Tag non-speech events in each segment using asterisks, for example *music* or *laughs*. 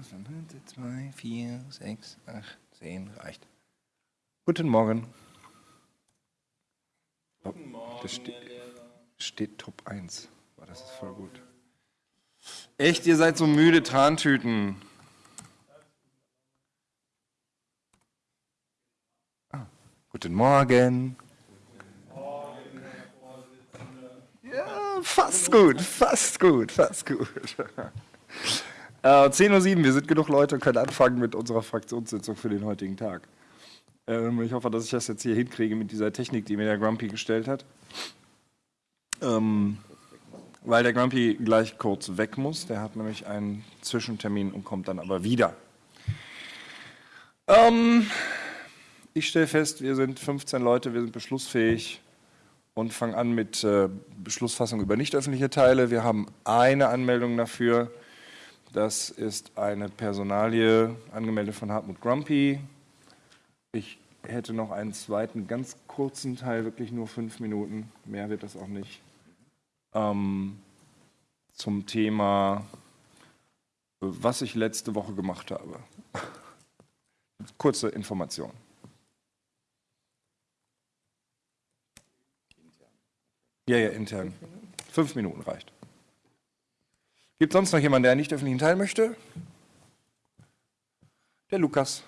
muss man. 2, 4, 6, 8, 10, reicht. Guten Morgen. Guten Morgen. Das ste steht Top 1. Boah, das ist voll gut. Echt, ihr seid so müde Trantüten. Ah, guten Morgen. Ja, fast gut, fast gut, fast gut. *laughs* Äh, 10.07 Uhr, wir sind genug Leute und können anfangen mit unserer Fraktionssitzung für den heutigen Tag. Ähm, ich hoffe, dass ich das jetzt hier hinkriege mit dieser Technik, die mir der Grumpy gestellt hat. Ähm, weil der Grumpy gleich kurz weg muss. Der hat nämlich einen Zwischentermin und kommt dann aber wieder. Ähm, ich stelle fest, wir sind 15 Leute, wir sind beschlussfähig und fangen an mit äh, Beschlussfassung über nicht öffentliche Teile. Wir haben eine Anmeldung dafür. Das ist eine Personalie, angemeldet von Hartmut Grumpy. Ich hätte noch einen zweiten, ganz kurzen Teil, wirklich nur fünf Minuten. Mehr wird das auch nicht ähm, zum Thema, was ich letzte Woche gemacht habe. *laughs* Kurze Information. Ja, ja, intern. Fünf Minuten reicht. Gibt es sonst noch jemanden, der nicht öffentlichen Teil möchte? Der Lukas.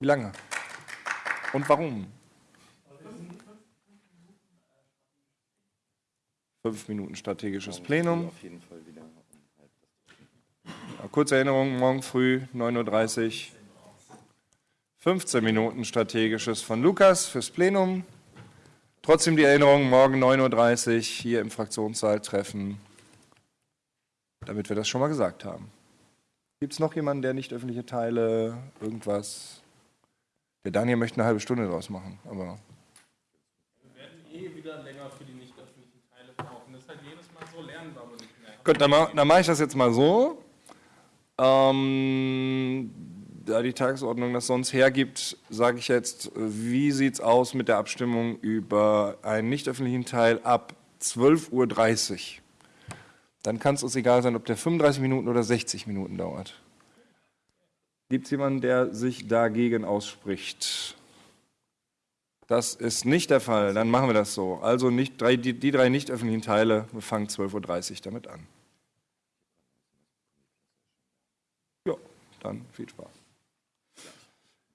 Wie lange? Und warum? Fünf Minuten strategisches Plenum. Kurze Erinnerung, morgen früh 9.30 Uhr. 15 Minuten strategisches von Lukas fürs Plenum. Trotzdem die Erinnerung, morgen 9.30 Uhr hier im Fraktionssaal treffen, damit wir das schon mal gesagt haben. Gibt es noch jemanden, der nicht öffentliche Teile, irgendwas? Der Daniel möchte eine halbe Stunde draus machen, aber... Wir werden eh wieder länger für die Gut, dann, dann mache ich das jetzt mal so. Ähm, da die Tagesordnung das sonst hergibt, sage ich jetzt, wie sieht es aus mit der Abstimmung über einen nicht öffentlichen Teil ab 12.30 Uhr? Dann kann es uns egal sein, ob der 35 Minuten oder 60 Minuten dauert. Gibt es jemanden, der sich dagegen ausspricht? Das ist nicht der Fall, dann machen wir das so. Also nicht, drei, die, die drei nicht öffentlichen Teile, wir fangen 12.30 Uhr damit an. Ja, dann viel Spaß.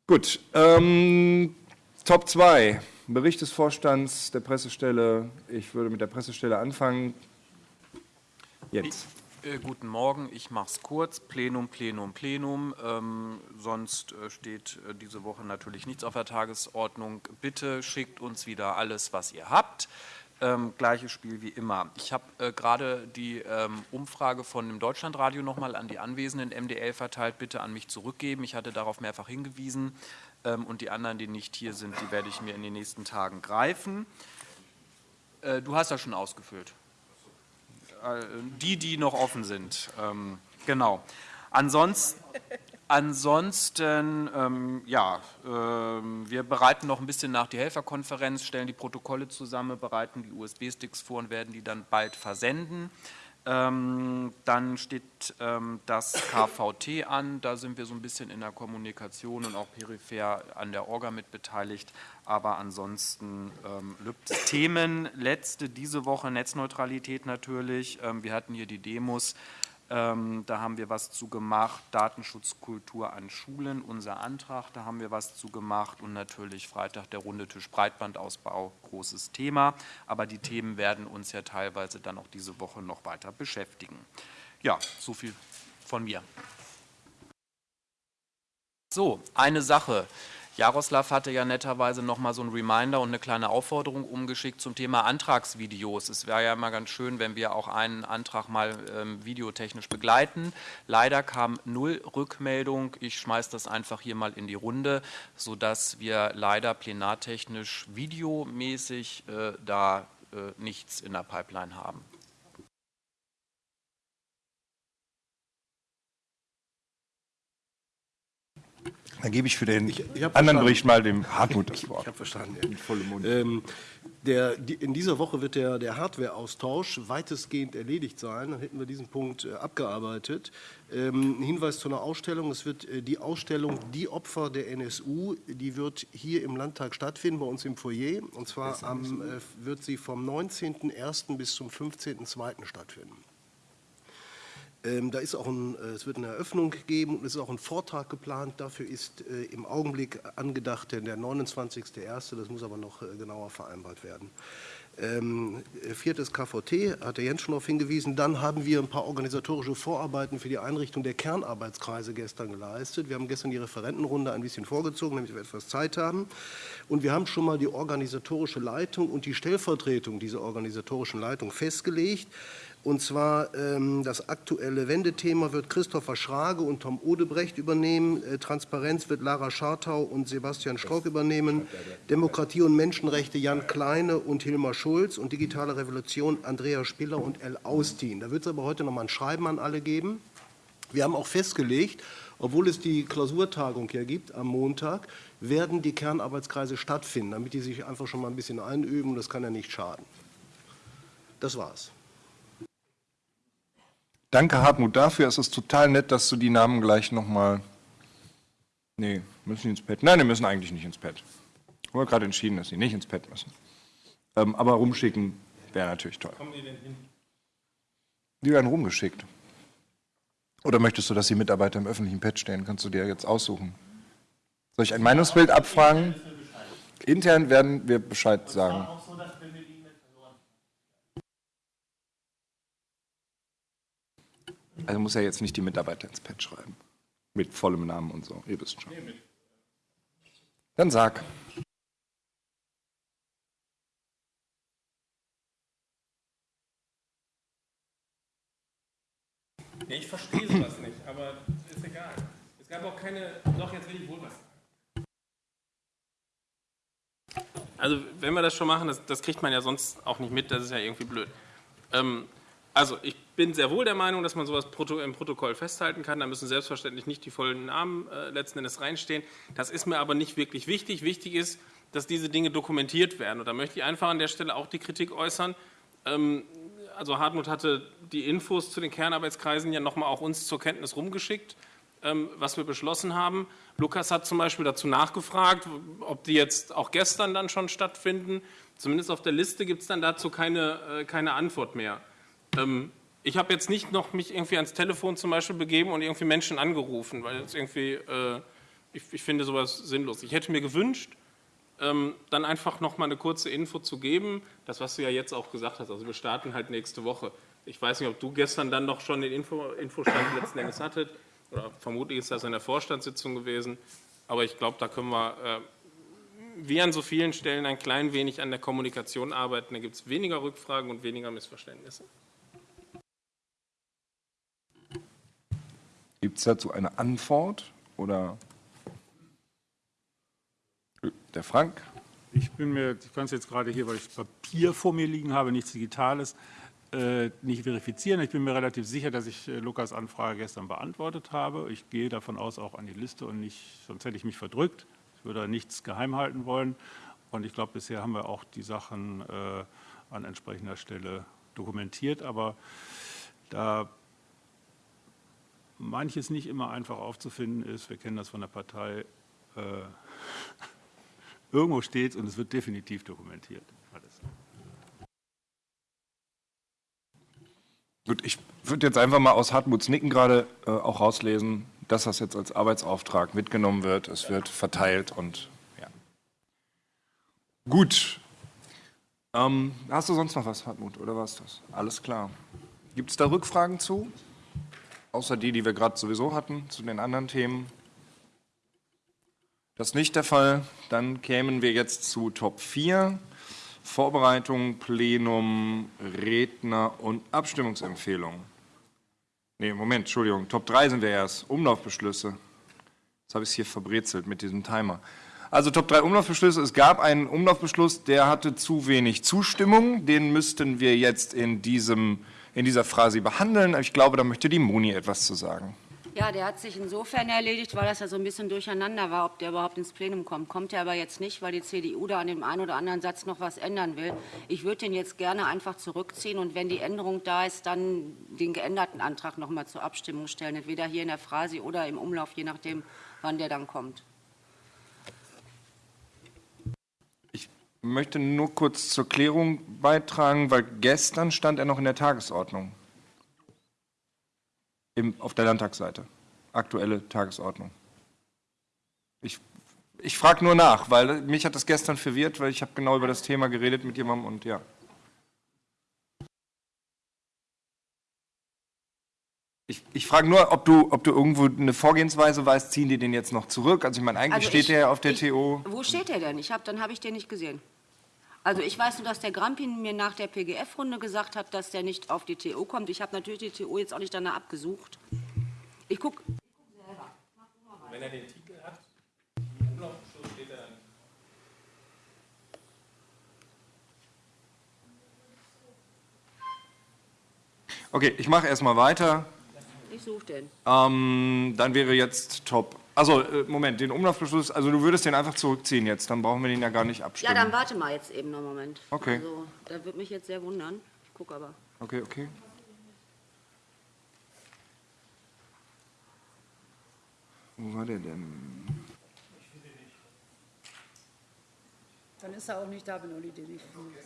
Gut, ähm, Top 2, Bericht des Vorstands der Pressestelle. Ich würde mit der Pressestelle anfangen. Jetzt. Äh, guten Morgen, ich mache es kurz. Plenum, Plenum, Plenum. Ähm, sonst äh, steht äh, diese Woche natürlich nichts auf der Tagesordnung. Bitte schickt uns wieder alles, was ihr habt. Ähm, gleiches Spiel wie immer. Ich habe äh, gerade die ähm, Umfrage von dem Deutschlandradio nochmal an die anwesenden MDL verteilt. Bitte an mich zurückgeben. Ich hatte darauf mehrfach hingewiesen. Ähm, und die anderen, die nicht hier sind, die werde ich mir in den nächsten Tagen greifen. Äh, du hast das schon ausgefüllt. Äh, die, die noch offen sind. Ähm, genau. Ansonsten, ansonsten ähm, ja, äh, wir bereiten noch ein bisschen nach die Helferkonferenz, stellen die Protokolle zusammen, bereiten die USB-Sticks vor und werden die dann bald versenden. Ähm, dann steht ähm, das KVT an, da sind wir so ein bisschen in der Kommunikation und auch peripher an der Orga mit beteiligt, aber ansonsten ähm, Themen. Letzte diese Woche Netzneutralität natürlich, ähm, wir hatten hier die Demos, ähm, da haben wir was zu gemacht, Datenschutzkultur an Schulen, unser Antrag, da haben wir was zu gemacht und natürlich Freitag der runde Tisch Breitbandausbau, großes Thema. Aber die Themen werden uns ja teilweise dann auch diese Woche noch weiter beschäftigen. Ja, so viel von mir. So, eine Sache. Jaroslav hatte ja netterweise noch mal so ein Reminder und eine kleine Aufforderung umgeschickt zum Thema Antragsvideos. Es wäre ja immer ganz schön, wenn wir auch einen Antrag mal ähm, videotechnisch begleiten. Leider kam null Rückmeldung. Ich schmeiße das einfach hier mal in die Runde, sodass wir leider plenartechnisch videomäßig äh, da äh, nichts in der Pipeline haben. Dann gebe ich für den ich hab anderen verstanden. Bericht mal dem Hartmut *laughs* das Ich Wort. habe verstanden. Mund. Ähm, der, die, in dieser Woche wird der, der Hardware-Austausch weitestgehend erledigt sein. Dann hätten wir diesen Punkt äh, abgearbeitet. Ähm, ein Hinweis zu einer Ausstellung. Es wird äh, die Ausstellung Die Opfer der NSU, die wird hier im Landtag stattfinden, bei uns im Foyer. Und zwar am, äh, wird sie vom 19.01. bis zum 15.02. stattfinden. Ähm, da ist auch ein, äh, es wird eine Eröffnung geben und es ist auch ein Vortrag geplant. Dafür ist äh, im Augenblick angedacht der der 29.01. Das muss aber noch äh, genauer vereinbart werden. Ähm, äh, viertes KVT, hat der Jens schon darauf hingewiesen. Dann haben wir ein paar organisatorische Vorarbeiten für die Einrichtung der Kernarbeitskreise gestern geleistet. Wir haben gestern die Referentenrunde ein bisschen vorgezogen, damit wir etwas Zeit haben. Und wir haben schon mal die organisatorische Leitung und die Stellvertretung dieser organisatorischen Leitung festgelegt. Und zwar ähm, das aktuelle Wendethema wird Christopher Schrage und Tom Odebrecht übernehmen. Äh, Transparenz wird Lara Schartau und Sebastian Strock übernehmen. Demokratie und Menschenrechte Jan Kleine und Hilmar Schulz. Und digitale Revolution Andrea Spiller und El Austin. Da wird es aber heute noch mal ein Schreiben an alle geben. Wir haben auch festgelegt, obwohl es die Klausurtagung ja gibt am Montag, werden die Kernarbeitskreise stattfinden, damit die sich einfach schon mal ein bisschen einüben. Das kann ja nicht schaden. Das war's. Danke, Hartmut, dafür. Es ist total nett, dass du die Namen gleich nochmal. Nee, müssen die ins Pad? Nein, die müssen eigentlich nicht ins Pad. Wir haben gerade entschieden, dass sie nicht ins Pad müssen. Ähm, aber rumschicken wäre natürlich toll. Kommen die denn hin? Die werden rumgeschickt. Oder möchtest du, dass die Mitarbeiter im öffentlichen Pad stehen? Kannst du dir jetzt aussuchen. Soll ich ein Meinungsbild abfragen? Intern werden wir Bescheid sagen. Auch so, dass wenn wir die E-Mail verloren Also muss ja jetzt nicht die Mitarbeiter ins Pad schreiben. Mit vollem Namen und so. Ihr wisst schon. Dann sag. Nee, ich verstehe sowas nicht, aber ist egal. Es gab auch keine. Doch, jetzt will ich wohl was. Also, wenn wir das schon machen, das, das kriegt man ja sonst auch nicht mit, das ist ja irgendwie blöd. Ähm, also, ich bin sehr wohl der Meinung, dass man sowas im Protokoll festhalten kann. Da müssen selbstverständlich nicht die vollen Namen äh, letzten Endes reinstehen. Das ist mir aber nicht wirklich wichtig. Wichtig ist, dass diese Dinge dokumentiert werden. Und da möchte ich einfach an der Stelle auch die Kritik äußern. Ähm, also Hartmut hatte die Infos zu den Kernarbeitskreisen ja nochmal auch uns zur Kenntnis rumgeschickt, ähm, was wir beschlossen haben. Lukas hat zum Beispiel dazu nachgefragt, ob die jetzt auch gestern dann schon stattfinden. Zumindest auf der Liste gibt es dann dazu keine, äh, keine Antwort mehr. Ähm, ich habe jetzt nicht noch mich irgendwie ans Telefon zum Beispiel begeben und irgendwie Menschen angerufen, weil das irgendwie, äh, ich, ich finde sowas sinnlos. Ich hätte mir gewünscht, ähm, dann einfach noch mal eine kurze Info zu geben, das was du ja jetzt auch gesagt hast. Also wir starten halt nächste Woche. Ich weiß nicht, ob du gestern dann noch schon den Info, Infostand letzten Endes hattet oder vermutlich ist das in der Vorstandssitzung gewesen. Aber ich glaube, da können wir äh, wie an so vielen Stellen ein klein wenig an der Kommunikation arbeiten. Da gibt es weniger Rückfragen und weniger Missverständnisse. Gibt es dazu eine Antwort? Oder der Frank? Ich bin mir, ich kann es jetzt gerade hier, weil ich Papier vor mir liegen habe, nichts Digitales, äh, nicht verifizieren. Ich bin mir relativ sicher, dass ich äh, Lukas Anfrage gestern beantwortet habe. Ich gehe davon aus auch an die Liste und nicht, sonst hätte ich mich verdrückt. Ich würde nichts geheim halten wollen. Und ich glaube, bisher haben wir auch die Sachen äh, an entsprechender Stelle dokumentiert. Aber da manches nicht immer einfach aufzufinden ist, wir kennen das von der Partei, äh, *laughs* irgendwo steht und es wird definitiv dokumentiert. Alles. Gut, ich würde jetzt einfach mal aus Hartmuts Nicken gerade äh, auch rauslesen, dass das jetzt als Arbeitsauftrag mitgenommen wird. Es wird verteilt und ja. Gut. Ähm, hast du sonst noch was, Hartmut, oder war es das? Alles klar. Gibt es da Rückfragen zu? Außer die, die wir gerade sowieso hatten, zu den anderen Themen? Das ist nicht der Fall. Dann kämen wir jetzt zu Top 4. Vorbereitung, Plenum, Redner und Abstimmungsempfehlung. Nee, Moment, Entschuldigung. Top 3 sind wir erst. Umlaufbeschlüsse. Jetzt habe ich es hier verbrezelt mit diesem Timer. Also Top 3 Umlaufbeschlüsse. Es gab einen Umlaufbeschluss, der hatte zu wenig Zustimmung. Den müssten wir jetzt in, diesem, in dieser Phrase behandeln. Ich glaube, da möchte die Moni etwas zu sagen. Ja, der hat sich insofern erledigt, weil das ja so ein bisschen durcheinander war, ob der überhaupt ins Plenum kommt. Kommt er aber jetzt nicht, weil die CDU da an dem einen oder anderen Satz noch was ändern will. Ich würde den jetzt gerne einfach zurückziehen und wenn die Änderung da ist, dann den geänderten Antrag noch mal zur Abstimmung stellen. Entweder hier in der Phrase oder im Umlauf, je nachdem, wann der dann kommt. Ich möchte nur kurz zur Klärung beitragen, weil gestern stand er noch in der Tagesordnung. Im, auf der Landtagsseite. Aktuelle Tagesordnung. Ich, ich frage nur nach, weil mich hat das gestern verwirrt, weil ich habe genau über das Thema geredet mit jemandem und ja. Ich, ich frage nur, ob du, ob du irgendwo eine Vorgehensweise weißt, ziehen die den jetzt noch zurück? Also ich meine, eigentlich Also steht ich- der ja auf der ich, TO. Wo steht der denn? Ich hab, dann habe ich den nicht gesehen. Also ich weiß nur, dass der Grampin mir nach der PGF-Runde gesagt hat, dass der nicht auf die TO kommt. Ich habe natürlich die TO jetzt auch nicht danach abgesucht. Ich gucke, Wenn er den Titel hat, im Umlaufbeschluss steht er dann. Okay, ich mache erstmal weiter. Ich suche den. Ähm, dann wäre jetzt top. Also, äh, Moment, den Umlaufbeschluss, also du würdest den einfach zurückziehen jetzt, dann brauchen wir den ja gar nicht Ja, abstimmen. dann warte mal jetzt eben noch einen Moment. Okay. Also, da würde mich jetzt sehr wundern. Ich gucke aber. Okay, okay. Wo war der denn? Dann ist er auch nicht da, wenn Uli den nicht findet.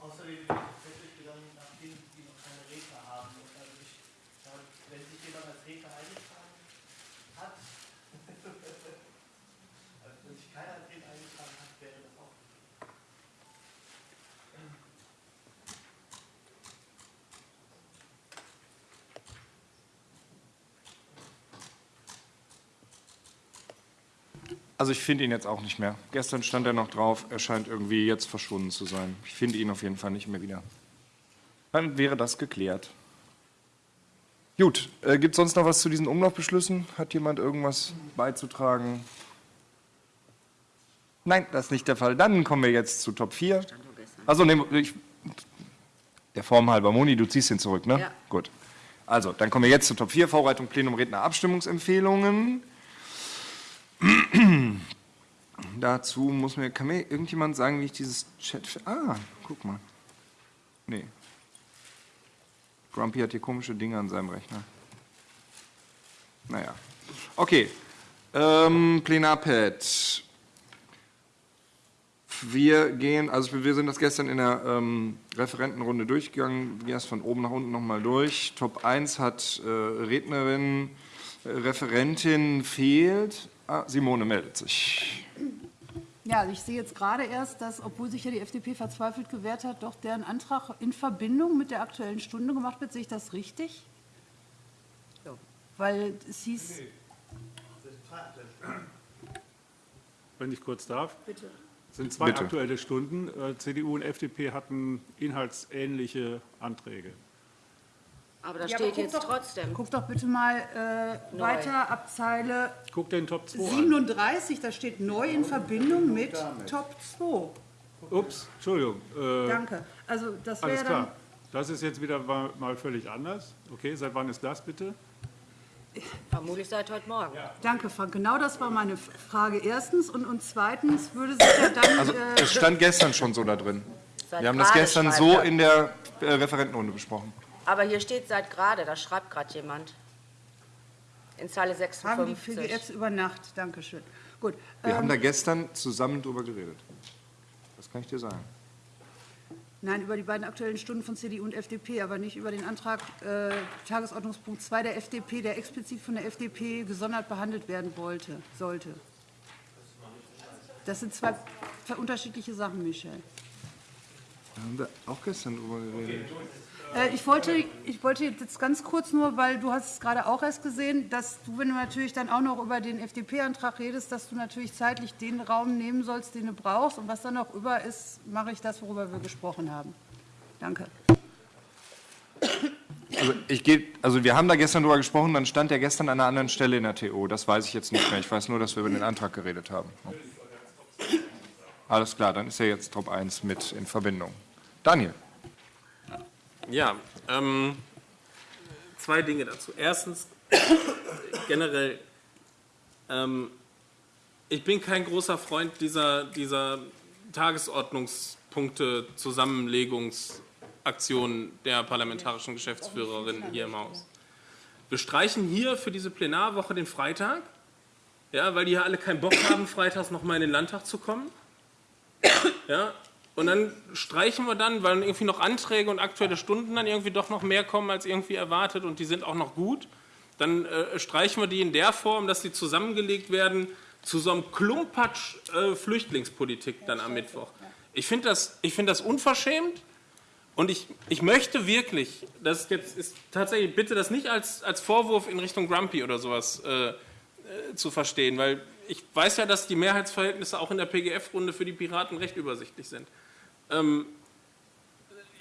Außerdem dann nach denen, die noch keine Redner haben. Und also ich, da, wenn sich jemand als Redner eingetragen hat, also wenn sich keiner als Redner eingetragen hat, wäre das auch. Also ich finde ihn jetzt auch nicht mehr. Gestern stand er noch drauf, er scheint irgendwie jetzt verschwunden zu sein. Ich finde ihn auf jeden Fall nicht mehr wieder. Dann wäre das geklärt. Gut, äh, gibt es sonst noch was zu diesen Umlaufbeschlüssen? Hat jemand irgendwas beizutragen? Nein, das ist nicht der Fall. Dann kommen wir jetzt zu Top 4. Also, nee, ich, der Form halber, Moni, du ziehst ihn zurück, ne? Ja. Gut. Also, dann kommen wir jetzt zu Top 4, Vorbereitung Plenum Redner Abstimmungsempfehlungen. *clears throat* Dazu muss mir, kann mir irgendjemand sagen, wie ich dieses Chat. Ah, guck mal. Nee. Grumpy hat hier komische Dinge an seinem Rechner. Naja. Okay. Ähm, Plenarpad. Wir gehen, also wir sind das gestern in der ähm, Referentenrunde durchgegangen, gehen erst von oben nach unten nochmal durch. Top 1 hat äh, Rednerin, äh, Referentin fehlt. Ah, Simone meldet sich. Ja, also ich sehe jetzt gerade erst, dass, obwohl sich ja die FDP verzweifelt gewehrt hat, doch deren Antrag in Verbindung mit der Aktuellen Stunde gemacht wird. Sehe ich das richtig? Weil es hieß, Wenn ich kurz darf. bitte. Es sind zwei Bitte. aktuelle Stunden. Äh, CDU und FDP hatten inhaltsähnliche Anträge. Aber da Ja, aber steht guck jetzt doch- trotzdem. Guck doch bitte mal äh, Neu. weiter ab Zeile Guck den Top 2 an. 37, da steht neu in Verbindung mit Top 2. Ups, Entschuldigung. Äh, Danke. Also das alles wäre dann, klar. Das ist jetzt wieder mal mal völlig anders. Okay, seit wann ist das bitte? Vermutlich seit heute Morgen. danke Frank, genau das war meine F- Frage erstens und, und zweitens würde sich ja dann, Also äh, es stand gestern schon so da drin. Seit Wir haben das gestern so in der äh, Referentenrunde besprochen. Aber hier steht seit gerade, da schreibt gerade jemand. In Zeile haben die 56. PGFs über Nacht, danke schön. Gut, Wir haben ähm, da gestern zusammen drüber geredet. Das kann ich dir sagen. nein, über die beiden aktuellen Stunden von CDU und FDP, aber nicht über den Antrag äh, Tagesordnungspunkt 2 der FDP, der explizit von der FDP gesondert behandelt werden wollte, sollte. Das sind zwei, zwei unterschiedliche Sachen, Michel. Da haben wir auch gestern drüber geredet. Äh, Ich wollte, ich wollte jetzt ganz kurz nur, weil du hast es gerade auch erst gesehen, dass du, wenn du natürlich dann auch noch über den FDP-Antrag redest, dass du natürlich zeitlich den Raum nehmen sollst, den du brauchst. Und was dann noch über ist, mache ich das, worüber wir gesprochen haben. Danke. Also, ich geh, also wir haben da gestern drüber gesprochen, dann stand der gestern an einer anderen Stelle in der TO. Das weiß ich jetzt nicht mehr. Ich weiß nur, dass wir über den Antrag geredet haben. Alles klar, dann ist er jetzt Top 1 mit in Verbindung. Daniel. Ja, ähm, zwei Dinge dazu. Erstens, generell, ähm, ich bin kein großer Freund dieser, dieser Tagesordnungspunkte Zusammenlegungsaktion der parlamentarischen Geschäftsführerin hier im Haus. Wir streichen hier für diese Plenarwoche den Freitag, ja, weil die ja alle keinen Bock haben, freitags nochmal in den Landtag zu kommen. Ja, und dann streichen wir dann, weil irgendwie noch Anträge und aktuelle Stunden dann irgendwie doch noch mehr kommen als irgendwie erwartet und die sind auch noch gut. Dann äh, streichen wir die in der Form, dass die zusammengelegt werden zu so einem Klumpatsch äh, Flüchtlingspolitik dann am Mittwoch. Ich finde das, ich find das unverschämt und ich, ich möchte wirklich, das jetzt ist tatsächlich, bitte das nicht als, als Vorwurf in Richtung Grumpy oder sowas äh, äh, zu verstehen, weil ich weiß ja, dass die Mehrheitsverhältnisse auch in der PGF-Runde für die Piraten recht übersichtlich sind. Ähm,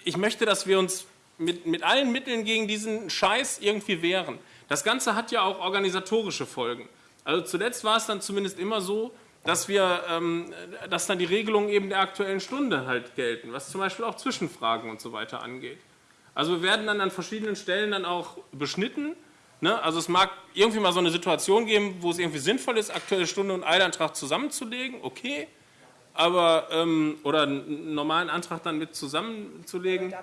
ich möchte, dass wir uns mit, mit allen Mitteln gegen diesen Scheiß irgendwie wehren. Das Ganze hat ja auch organisatorische Folgen. Also zuletzt war es dann zumindest immer so, dass wir, ähm, dass dann die Regelungen eben der aktuellen Stunde halt gelten, was zum Beispiel auch Zwischenfragen und so weiter angeht. Also wir werden dann an verschiedenen Stellen dann auch beschnitten. Ne? Also es mag irgendwie mal so eine Situation geben, wo es irgendwie sinnvoll ist, aktuelle Stunde und Eilantrag zusammenzulegen, okay aber ähm, oder einen normalen Antrag dann mit zusammenzulegen.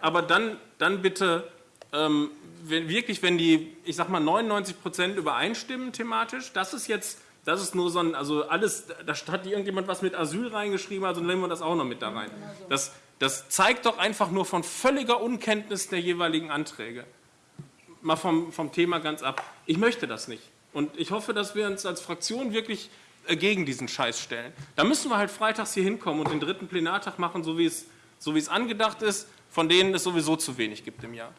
Aber dann, dann bitte ähm, wenn, wirklich, wenn die, ich sag mal 99 Prozent übereinstimmen thematisch, das ist jetzt, das ist nur so ein, also alles, da hat irgendjemand was mit Asyl reingeschrieben, also nehmen wir das auch noch mit da rein. Das, das zeigt doch einfach nur von völliger Unkenntnis der jeweiligen Anträge. Mal vom, vom Thema ganz ab. Ich möchte das nicht. Und ich hoffe, dass wir uns als Fraktion wirklich gegen diesen Scheiß stellen. Da müssen wir halt freitags hier hinkommen und den dritten Plenartag machen, so wie es, so wie es angedacht ist, von denen es sowieso zu wenig gibt im Jahr.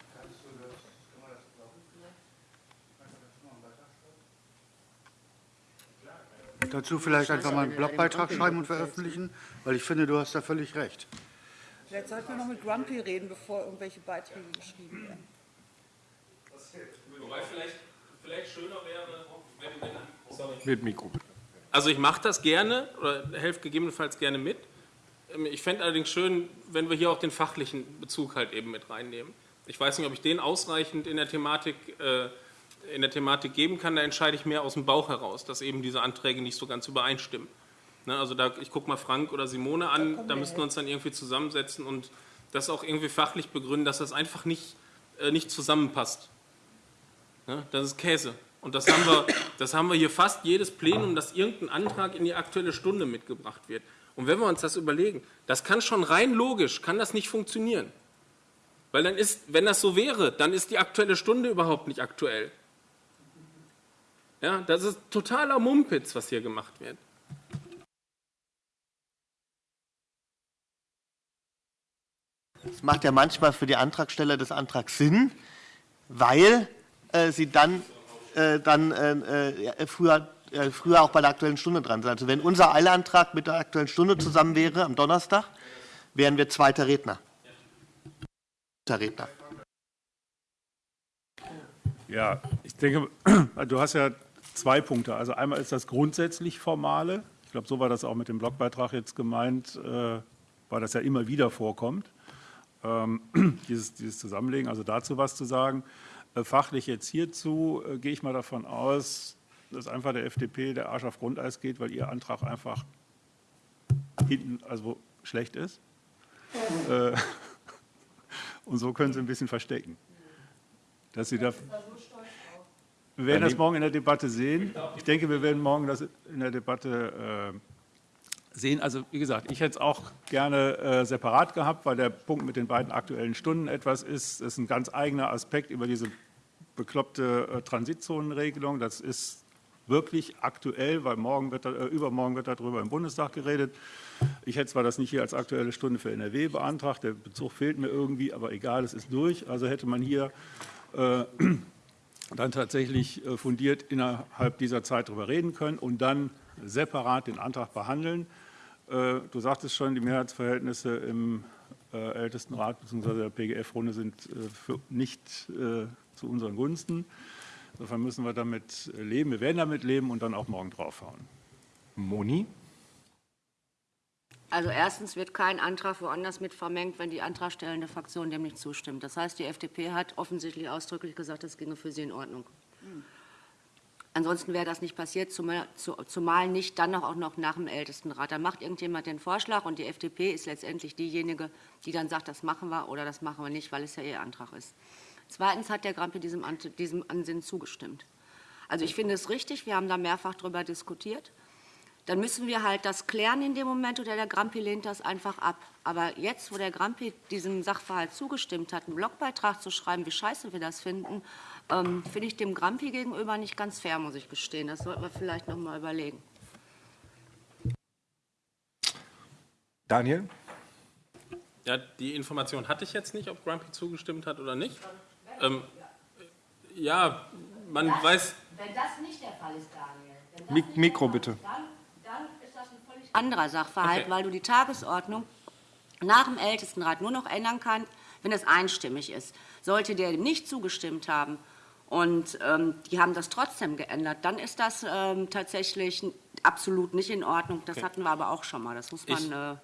Dazu vielleicht einfach mal einen Blogbeitrag schreiben und veröffentlichen, weil ich finde, du hast da völlig recht. Vielleicht sollten wir noch mit Grumpy reden, bevor irgendwelche Beiträge geschrieben werden. Wobei vielleicht, vielleicht schöner wäre, wenn, wenn sorry. Mit Mikro. Also ich mache das gerne oder helfe gegebenenfalls gerne mit. Ähm, ich fände allerdings schön, wenn wir hier auch den fachlichen Bezug halt eben mit reinnehmen. Ich weiß nicht, ob ich den ausreichend in der Thematik, äh, in der Thematik geben kann. Da entscheide ich mehr aus dem Bauch heraus, dass eben diese Anträge nicht so ganz übereinstimmen. Ne, also da, ich gucke mal Frank oder Simone an, da, da müssten wir uns dann irgendwie zusammensetzen und das auch irgendwie fachlich begründen, dass das einfach nicht, äh, nicht zusammenpasst. Ne, das ist Käse. Und das haben, wir, das haben wir hier fast jedes Plenum, dass irgendein Antrag in die Aktuelle Stunde mitgebracht wird. Und wenn wir uns das überlegen, das kann schon rein logisch, kann das nicht funktionieren. Weil dann ist, wenn das so wäre, dann ist die Aktuelle Stunde überhaupt nicht aktuell. Ja, das ist totaler Mumpitz, was hier gemacht wird. Es macht ja manchmal für die Antragsteller des Antrags Sinn, weil äh, sie dann äh, dann äh, äh, früher, äh, früher auch bei der Aktuellen Stunde dran sind. Also wenn unser Eilantrag mit der Aktuellen Stunde zusammen wäre am Donnerstag, wären wir zweiter Redner. Zweiter Redner. Ja, ich denke, *clears throat* du hast ja zwei Punkte. Also einmal ist das grundsätzlich Formale. Ich glaube, so war das auch mit dem Blogbeitrag jetzt gemeint, äh, weil das ja immer wieder vorkommt, ähm, *clears throat* dieses, dieses Zusammenlegen. Also dazu was zu sagen. Äh, fachlich jetzt hierzu äh, gehe ich mal davon aus, dass einfach der FDP der Arsch auf Grundeis geht, weil ihr Antrag einfach hinten also schlecht ist. Äh, *laughs* und so können sie ein bisschen verstecken. Dass sie da, wir werden das morgen in der Debatte sehen. Ich denke, wir werden morgen das in der Debatte sehen. Also wie gesagt, ich hätte es auch gerne äh, separat gehabt, weil der Punkt mit den beiden aktuellen Stunden etwas ist. Das ist ein ganz eigener Aspekt über diese bekloppte äh, Transitzonenregelung. Das ist wirklich aktuell, weil morgen wird, äh, übermorgen wird darüber im Bundestag geredet. Ich hätte zwar das nicht hier als aktuelle Stunde für NRW beantragt, der Bezug fehlt mir irgendwie, aber egal, es ist durch. Also hätte man hier äh, dann tatsächlich äh, fundiert innerhalb dieser Zeit darüber reden können und dann separat den Antrag behandeln. Äh, du sagtest schon, die Mehrheitsverhältnisse im äh, Ältestenrat bzw. der PGF-Runde sind äh, nicht zu unseren Gunsten. Insofern müssen wir damit leben. Wir werden damit leben und dann auch morgen draufhauen. Moni? Also erstens wird kein Antrag woanders mit vermengt, wenn die antragstellende Fraktion dem nicht zustimmt. Das heißt, die FDP hat offensichtlich ausdrücklich gesagt, das ginge für sie in Ordnung. Ansonsten wäre das nicht passiert, zumal, zu- zumal nicht dann auch noch nach dem Ältestenrat. Da macht irgendjemand den Vorschlag und die FDP ist letztendlich diejenige, die dann sagt, das machen wir oder das machen wir nicht, weil es ja ihr Antrag ist. Zweitens hat der Grampe diesem, diesem Ansinnen zugestimmt. Also ich finde es richtig, wir haben da mehrfach darüber diskutiert. Dann müssen wir halt das klären in dem Moment oder der Grampi lehnt das einfach ab. Aber jetzt, wo der Grampi diesem Sachverhalt zugestimmt hat, einen Blogbeitrag zu schreiben, wie scheiße wir das finden, ähm, finde ich dem Grampi gegenüber nicht ganz fair, muss ich gestehen. Das sollten wir vielleicht noch mal überlegen. Daniel? Ja, die Information hatte ich jetzt nicht, ob Grumpy zugestimmt hat oder nicht. Ähm, ja, man weiß, Wenn das nicht der Fall ist, Daniel, das Mik Mikro Fall bitte. ist, Dann, dann ist das ein völlig anderer Sachverhalt, Okay. weil du die Tagesordnung nach dem Ältestenrat nur noch ändern kannst, wenn es einstimmig ist. Sollte der dem nicht zugestimmt haben und ähm, die haben das trotzdem geändert, dann ist das ähm, tatsächlich absolut nicht in Ordnung. Das hatten wir aber auch schon mal. Das muss man. Ich- äh,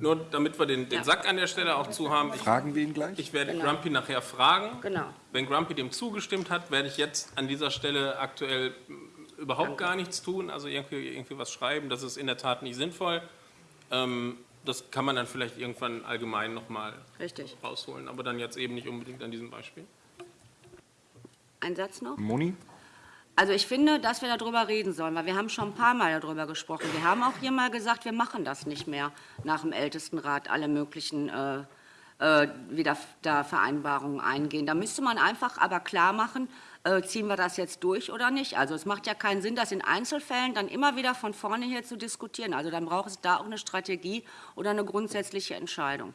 nur damit wir den, den Ja. Sack an der Stelle auch zu haben, ich, Fragen wir ihn gleich? ich werde Genau. Grumpy nachher fragen. Genau. Wenn Grumpy dem zugestimmt hat, werde ich jetzt an dieser Stelle aktuell überhaupt gar nichts tun, also irgendwie, irgendwie was schreiben. Das ist in der Tat nicht sinnvoll. Ähm, das kann man dann vielleicht irgendwann allgemein nochmal Richtig. rausholen, aber dann jetzt eben nicht unbedingt an diesem Beispiel. Ein Satz noch? Moni? Also ich finde, dass wir darüber reden sollen, weil wir haben schon ein paar Mal darüber gesprochen. Wir haben auch hier mal gesagt, wir machen das nicht mehr nach dem Ältestenrat, alle möglichen äh, äh, wieder da Vereinbarungen eingehen. Da müsste man einfach aber klar machen, äh, ziehen wir das jetzt durch oder nicht. Also es macht ja keinen Sinn, das in Einzelfällen dann immer wieder von vorne her zu diskutieren. Also dann braucht es da auch eine Strategie oder eine grundsätzliche Entscheidung.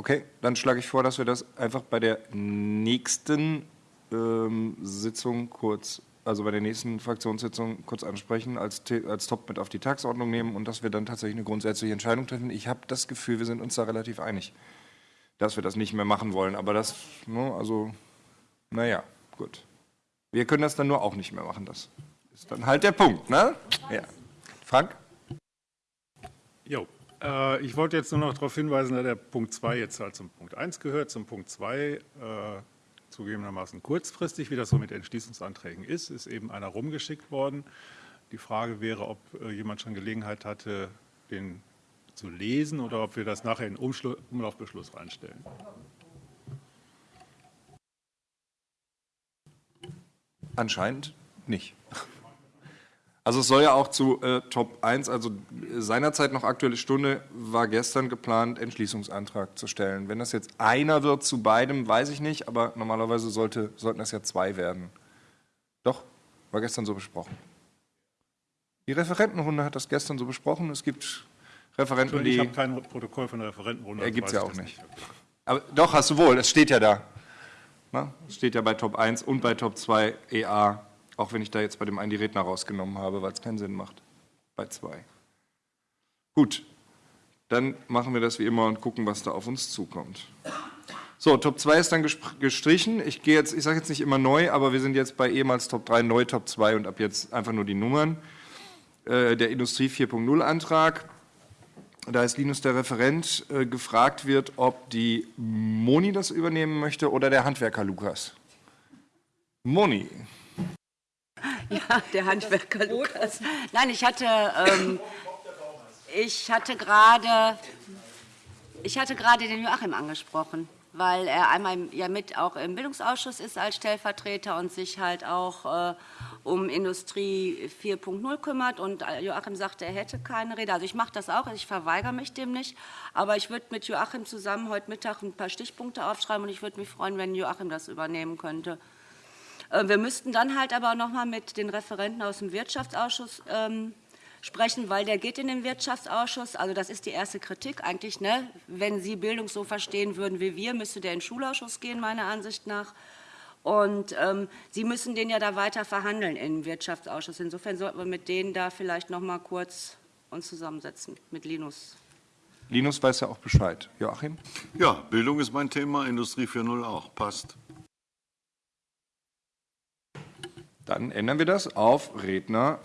Okay, dann schlage ich vor, dass wir das einfach bei der nächsten ähm, Sitzung kurz, also bei der nächsten Fraktionssitzung kurz ansprechen, als, als Top mit auf die Tagesordnung nehmen und dass wir dann tatsächlich eine grundsätzliche Entscheidung treffen. Ich habe das Gefühl, wir sind uns da relativ einig, dass wir das nicht mehr machen wollen. Aber das, ne, also, naja, gut. Wir können das dann nur auch nicht mehr machen. Das ist dann halt der Punkt, ne? Ja. Frank? Jo, äh, ich wollte jetzt nur noch darauf hinweisen, dass der Punkt 2 jetzt halt zum Punkt 1 gehört. Zum Punkt 2, äh, zugegebenermaßen kurzfristig, wie das so mit Entschließungsanträgen ist, ist eben einer rumgeschickt worden. Die Frage wäre, ob äh, jemand schon Gelegenheit hatte, den zu lesen oder ob wir das nachher in Umschlu Umlaufbeschluss reinstellen. Anscheinend nicht. Also es soll ja auch zu äh, Top 1, also seinerzeit noch Aktuelle Stunde, war gestern geplant, Entschließungsantrag zu stellen. Wenn das jetzt einer wird zu beidem, weiß ich nicht, aber normalerweise sollte, sollten das ja zwei werden. Doch, war gestern so besprochen. Die Referentenrunde hat das gestern so besprochen. Es gibt Referenten, Ich die... habe kein Protokoll von der Referentenrunde. also Ergibt's weiß ja ich auch das nicht. Aber doch, hast du wohl, es steht ja da. Na, es steht ja bei Top 1 und bei Top 2 EA, auch wenn ich da jetzt bei dem einen die Redner rausgenommen habe, weil es keinen Sinn macht. Bei 2. Gut, dann machen wir das wie immer und gucken, was da auf uns zukommt. So, Top 2 ist dann gestrichen. Ich gehe jetzt, ich sage jetzt nicht immer neu, aber wir sind jetzt bei ehemals Top 3, neu Top 2 und ab jetzt einfach nur die Nummern. Äh, der Industrie 4.0 Antrag da ist Linus der Referent, äh, gefragt wird, ob die Moni das übernehmen möchte oder der Handwerker Lukas. Moni. Ja, der Handwerker Lukas. Nein, ich hatte, ähm, ich hatte gerade, ich hatte gerade den Joachim angesprochen, weil er einmal ja mit auch im Bildungsausschuss ist als Stellvertreter und sich halt auch äh, um Industrie 4.0 kümmert und äh, Joachim sagte, er hätte keine Rede. Also ich mache das auch, ich verweigere mich dem nicht, aber ich würde mit Joachim zusammen heute Mittag ein paar Stichpunkte aufschreiben und ich würde mich freuen, wenn Joachim das übernehmen könnte. Äh, Wir müssten dann halt aber noch mal mit den Referenten aus dem Wirtschaftsausschuss ähm, sprechen, weil der geht in den Wirtschaftsausschuss. Also das ist die erste Kritik eigentlich. Ne? Wenn Sie Bildung so verstehen würden wie wir, müsste der in den Schulausschuss gehen, meiner Ansicht nach. Und ähm, Sie müssen den ja da weiter verhandeln im Wirtschaftsausschuss. Insofern sollten wir mit denen da vielleicht noch mal kurz uns zusammensetzen, mit Linus. Linus weiß ja auch Bescheid. Joachim? Ja, Bildung ist mein Thema, Industrie 4.0 auch, passt. Dann ändern wir das auf Redner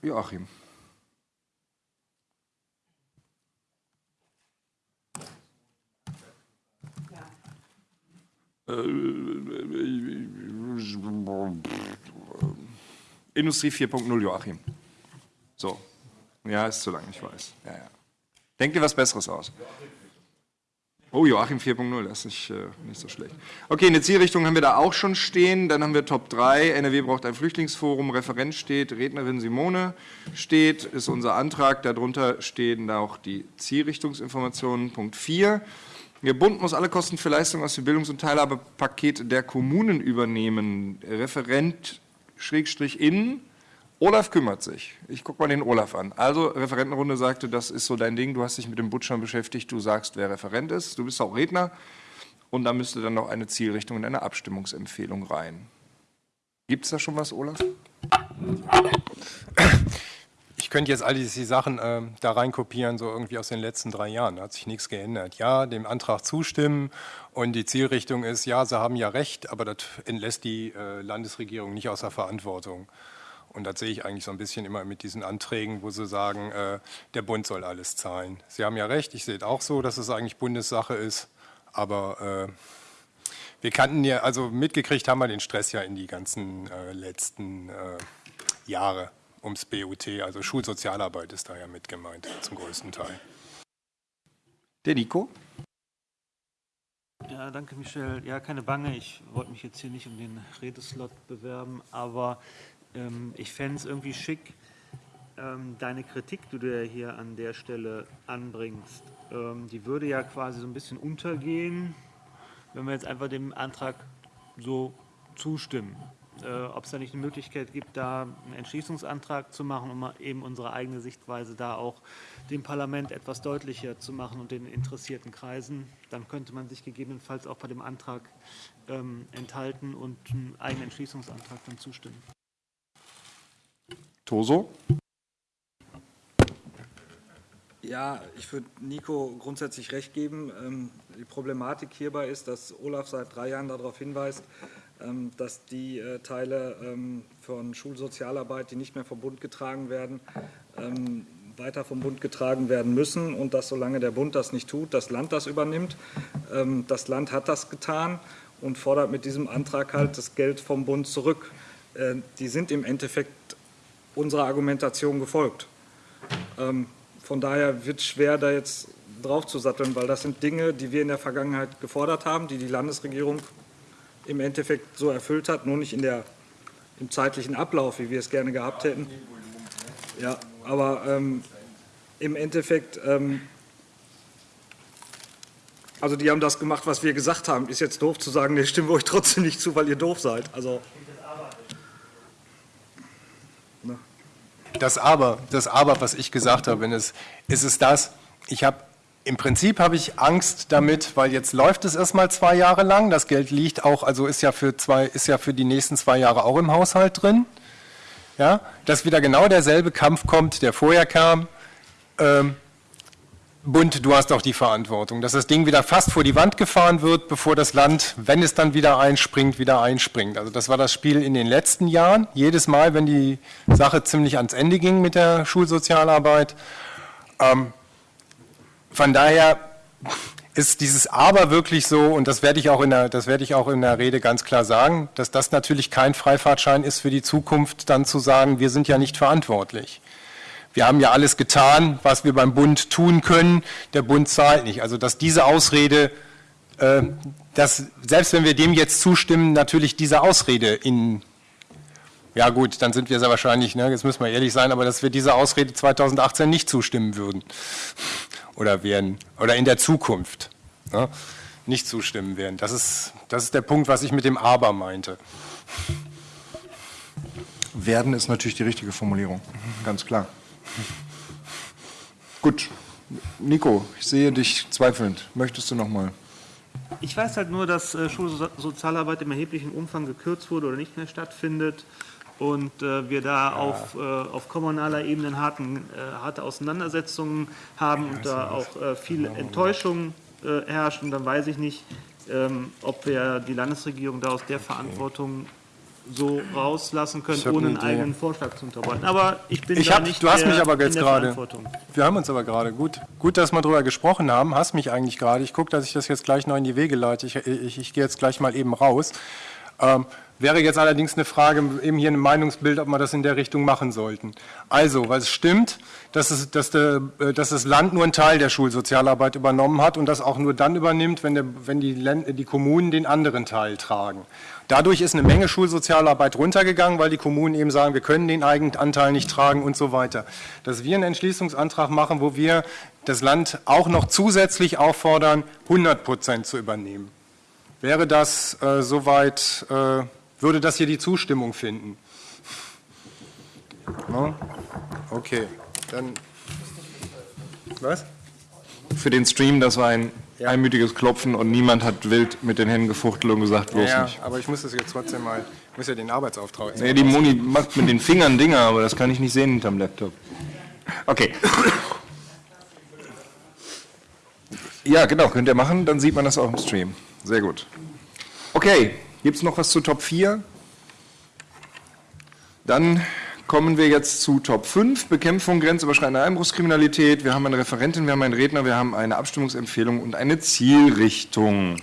Joachim. Industrie 4.0 Joachim. So. Ja, ist zu lang, ich weiß. Ja, ja. Denk dir was Besseres aus. Oh, Joachim 4.0, das ist nicht, äh, nicht so schlecht. Okay, eine Zielrichtung haben wir da auch schon stehen. Dann haben wir Top 3. NRW braucht ein Flüchtlingsforum. Referent steht, Rednerin Simone steht, ist unser Antrag. Darunter stehen da auch die Zielrichtungsinformationen. Punkt 4. Der Bund muss alle Kosten für Leistungen aus dem Bildungs- und Teilhabepaket der Kommunen übernehmen. Referent Schrägstrich in. Olaf kümmert sich. Ich gucke mal den Olaf an. Also, Referentenrunde sagte, das ist so dein Ding, du hast dich mit dem Bund schon beschäftigt, du sagst, wer Referent ist, du bist auch Redner und da müsste dann noch eine Zielrichtung und eine Abstimmungsempfehlung rein. Gibt es da schon was, Olaf? Ich könnte jetzt all diese Sachen äh, da reinkopieren, so irgendwie aus den letzten drei Jahren. Da hat sich nichts geändert. Ja, dem Antrag zustimmen und die Zielrichtung ist, ja, Sie haben ja recht, aber das entlässt die äh, Landesregierung nicht außer Verantwortung. Und das sehe ich eigentlich so ein bisschen immer mit diesen Anträgen, wo sie sagen, äh, der Bund soll alles zahlen. Sie haben ja recht, ich sehe es auch so, dass es eigentlich Bundessache ist, aber äh, wir kannten ja, also mitgekriegt haben wir den Stress ja in die ganzen äh, letzten äh, Jahre ums BUT, also Schulsozialarbeit ist da ja mit gemeint, zum größten Teil. Der Nico? Ja, danke, Michel. Ja, keine Bange. Ich wollte mich jetzt hier nicht um den Redeslot bewerben, aber ähm, ich fände es irgendwie schick, ähm, deine Kritik, die du ja hier an der Stelle anbringst, ähm, die würde ja quasi so ein bisschen untergehen, wenn wir jetzt einfach dem Antrag so zustimmen. Äh, Ob es da nicht eine Möglichkeit gibt, da einen Entschließungsantrag zu machen, um eben unsere eigene Sichtweise da auch dem Parlament etwas deutlicher zu machen und den interessierten Kreisen, dann könnte man sich gegebenenfalls auch bei dem Antrag ähm, enthalten und einen eigenen Entschließungsantrag dann zustimmen. Toso? Ja, ich würde Nico grundsätzlich recht geben. Ähm, Die Problematik hierbei ist, dass Olaf seit drei Jahren darauf hinweist, ähm, dass die äh, Teile ähm, von Schulsozialarbeit, die nicht mehr vom Bund getragen werden, weiter vom Bund getragen werden müssen und dass solange der Bund das nicht tut, das Land das übernimmt. Das Land hat das getan und fordert mit diesem Antrag halt das Geld vom Bund zurück. Äh, Die sind im Endeffekt unserer Argumentation gefolgt. Ähm, Von daher wird es schwer, da jetzt drauf zu satteln, weil das sind Dinge, die wir in der Vergangenheit gefordert haben, die die Landesregierung im Endeffekt so erfüllt hat, nur nicht in der, im zeitlichen Ablauf, wie wir es gerne gehabt hätten. Ja, aber ähm, im Endeffekt, ähm, also die haben das gemacht, was wir gesagt haben. Ist jetzt doof zu sagen, nee, stimmen wir euch trotzdem nicht zu, weil ihr doof seid. Also Das Aber, das Aber, was ich gesagt habe, ist, ist es das, ich habe, im Prinzip habe ich Angst damit, weil jetzt läuft es erstmal zwei Jahre lang, das Geld liegt auch, also ist ja für zwei, ist ja für die nächsten zwei Jahre auch im Haushalt drin, ja, dass wieder genau derselbe Kampf kommt, der vorher kam, ähm, Bund, du hast auch die Verantwortung, dass das Ding wieder fast vor die Wand gefahren wird, bevor das Land, wenn es dann wieder einspringt, wieder einspringt. Also das war das Spiel in den letzten Jahren. Jedes Mal, wenn die Sache ziemlich ans Ende ging mit der Schulsozialarbeit. Ähm, von daher ist dieses Aber wirklich so, und das werde ich auch in der, das werde ich auch in der Rede ganz klar sagen, dass das natürlich kein Freifahrtschein ist für die Zukunft, dann zu sagen, wir sind ja nicht verantwortlich wir haben ja alles getan, was wir beim Bund tun können, der Bund zahlt nicht. Also dass diese Ausrede, äh, dass selbst wenn wir dem jetzt zustimmen, natürlich diese Ausrede in, ja gut, dann sind wir sehr wahrscheinlich, ne, jetzt müssen wir ehrlich sein, aber dass wir dieser Ausrede 2018 nicht zustimmen würden *laughs* oder werden, oder in der Zukunft ne, nicht zustimmen werden. Das ist, das ist der Punkt, was ich mit dem Aber meinte. Werden ist natürlich die richtige Formulierung, ganz klar. Gut, Nico, ich sehe dich zweifelnd. Möchtest du noch mal? Ich weiß halt nur, dass äh, Schulsozialarbeit im erheblichen Umfang gekürzt wurde oder nicht mehr stattfindet und äh, wir da auf, äh, auf kommunaler Ebene harten, äh, harte Auseinandersetzungen haben und da auch äh, viel Enttäuschung äh, herrscht. Und dann weiß ich nicht, ähm, ob wir die Landesregierung da aus der Verantwortung so rauslassen können, ohne eine einen eigenen Vorschlag zu unterbreiten. Aber ich bin Ich da hab, nicht du hast der, mich aber jetzt gerade. Verantwortung. Wir haben uns aber gerade. Gut, gut, dass wir darüber gesprochen haben. Hast mich eigentlich gerade. Ich gucke, dass ich das jetzt gleich noch in die Wege leite. Ich, ich, ich gehe jetzt gleich mal eben raus. Ähm, wäre jetzt allerdings eine Frage, eben hier ein Meinungsbild, ob wir das in der Richtung machen sollten. Also, weil es stimmt, dass, es, dass, der, äh, dass das Land nur einen Teil der Schulsozialarbeit übernommen hat und das auch nur dann übernimmt, wenn, der, wenn die, die Kommunen den anderen Teil tragen. Dadurch ist eine Menge Schulsozialarbeit runtergegangen, weil die Kommunen eben sagen, wir können den Eigenanteil nicht tragen und so weiter. Dass wir einen Entschließungsantrag machen, wo wir das Land auch noch zusätzlich auffordern, 100 Prozent zu übernehmen. Wäre das äh, soweit, äh, würde das hier die Zustimmung finden? No? Okay, dann. Was? Für den Stream, das war ein einmütiges Klopfen und niemand hat wild mit den Händen gefuchtelt und gesagt, bloß ja, nicht. aber ich muss das jetzt trotzdem mal, ich muss ja den Arbeitsauftrag. Nee, die Moni macht mit den Fingern Dinger, aber das kann ich nicht sehen hinterm Laptop. Okay. Ja, genau, könnt ihr machen, dann sieht man das auch im Stream. Sehr gut. Okay, gibt es noch was zu Top 4? Dann kommen wir jetzt zu Top 5, Bekämpfung grenzüberschreitender Einbruchskriminalität. Wir haben eine Referentin, wir haben einen Redner, wir haben eine Abstimmungsempfehlung und eine Zielrichtung.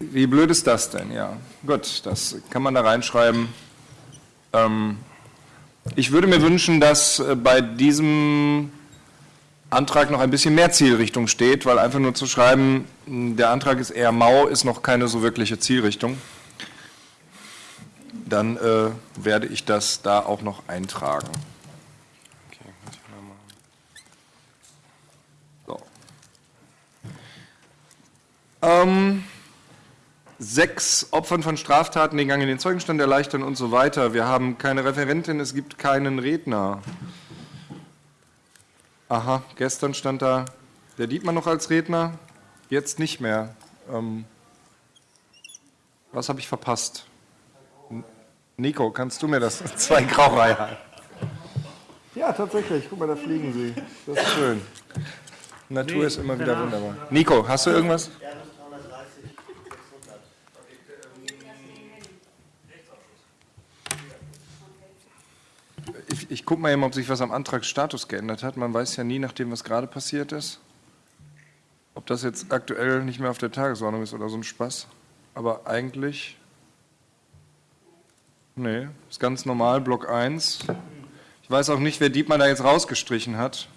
Wie blöd ist das denn? Ja, gut, das kann man da reinschreiben. Ähm, ich würde mir wünschen, dass äh, bei diesem Antrag noch ein bisschen mehr Zielrichtung steht, weil einfach nur zu schreiben, der Antrag ist eher mau, ist noch keine so wirkliche Zielrichtung. Dann äh, werde ich das da auch noch eintragen. So. Ähm, sechs Opfern von Straftaten den Gang in den Zeugenstand erleichtern und so weiter. Wir haben keine Referentin, es gibt keinen Redner. Aha, gestern stand da der Dietmar noch als Redner, jetzt nicht mehr. Ähm, was habe ich verpasst? Nico, kannst du mir das? *laughs* Zwei Graureiher. Ja, tatsächlich. Guck mal, da fliegen sie. Das ist schön. Natur Nee, ist immer wieder wunderbar. Nico, hast du irgendwas? Ich, ich gucke mal eben, ob sich was am Antragsstatus geändert hat. Man weiß ja nie, nachdem was gerade passiert ist, ob das jetzt aktuell nicht mehr auf der Tagesordnung ist oder so ein Spaß. Aber eigentlich, nee, ist ganz normal, Block 1. Ich weiß auch nicht, wer Dietmar da jetzt rausgestrichen hat.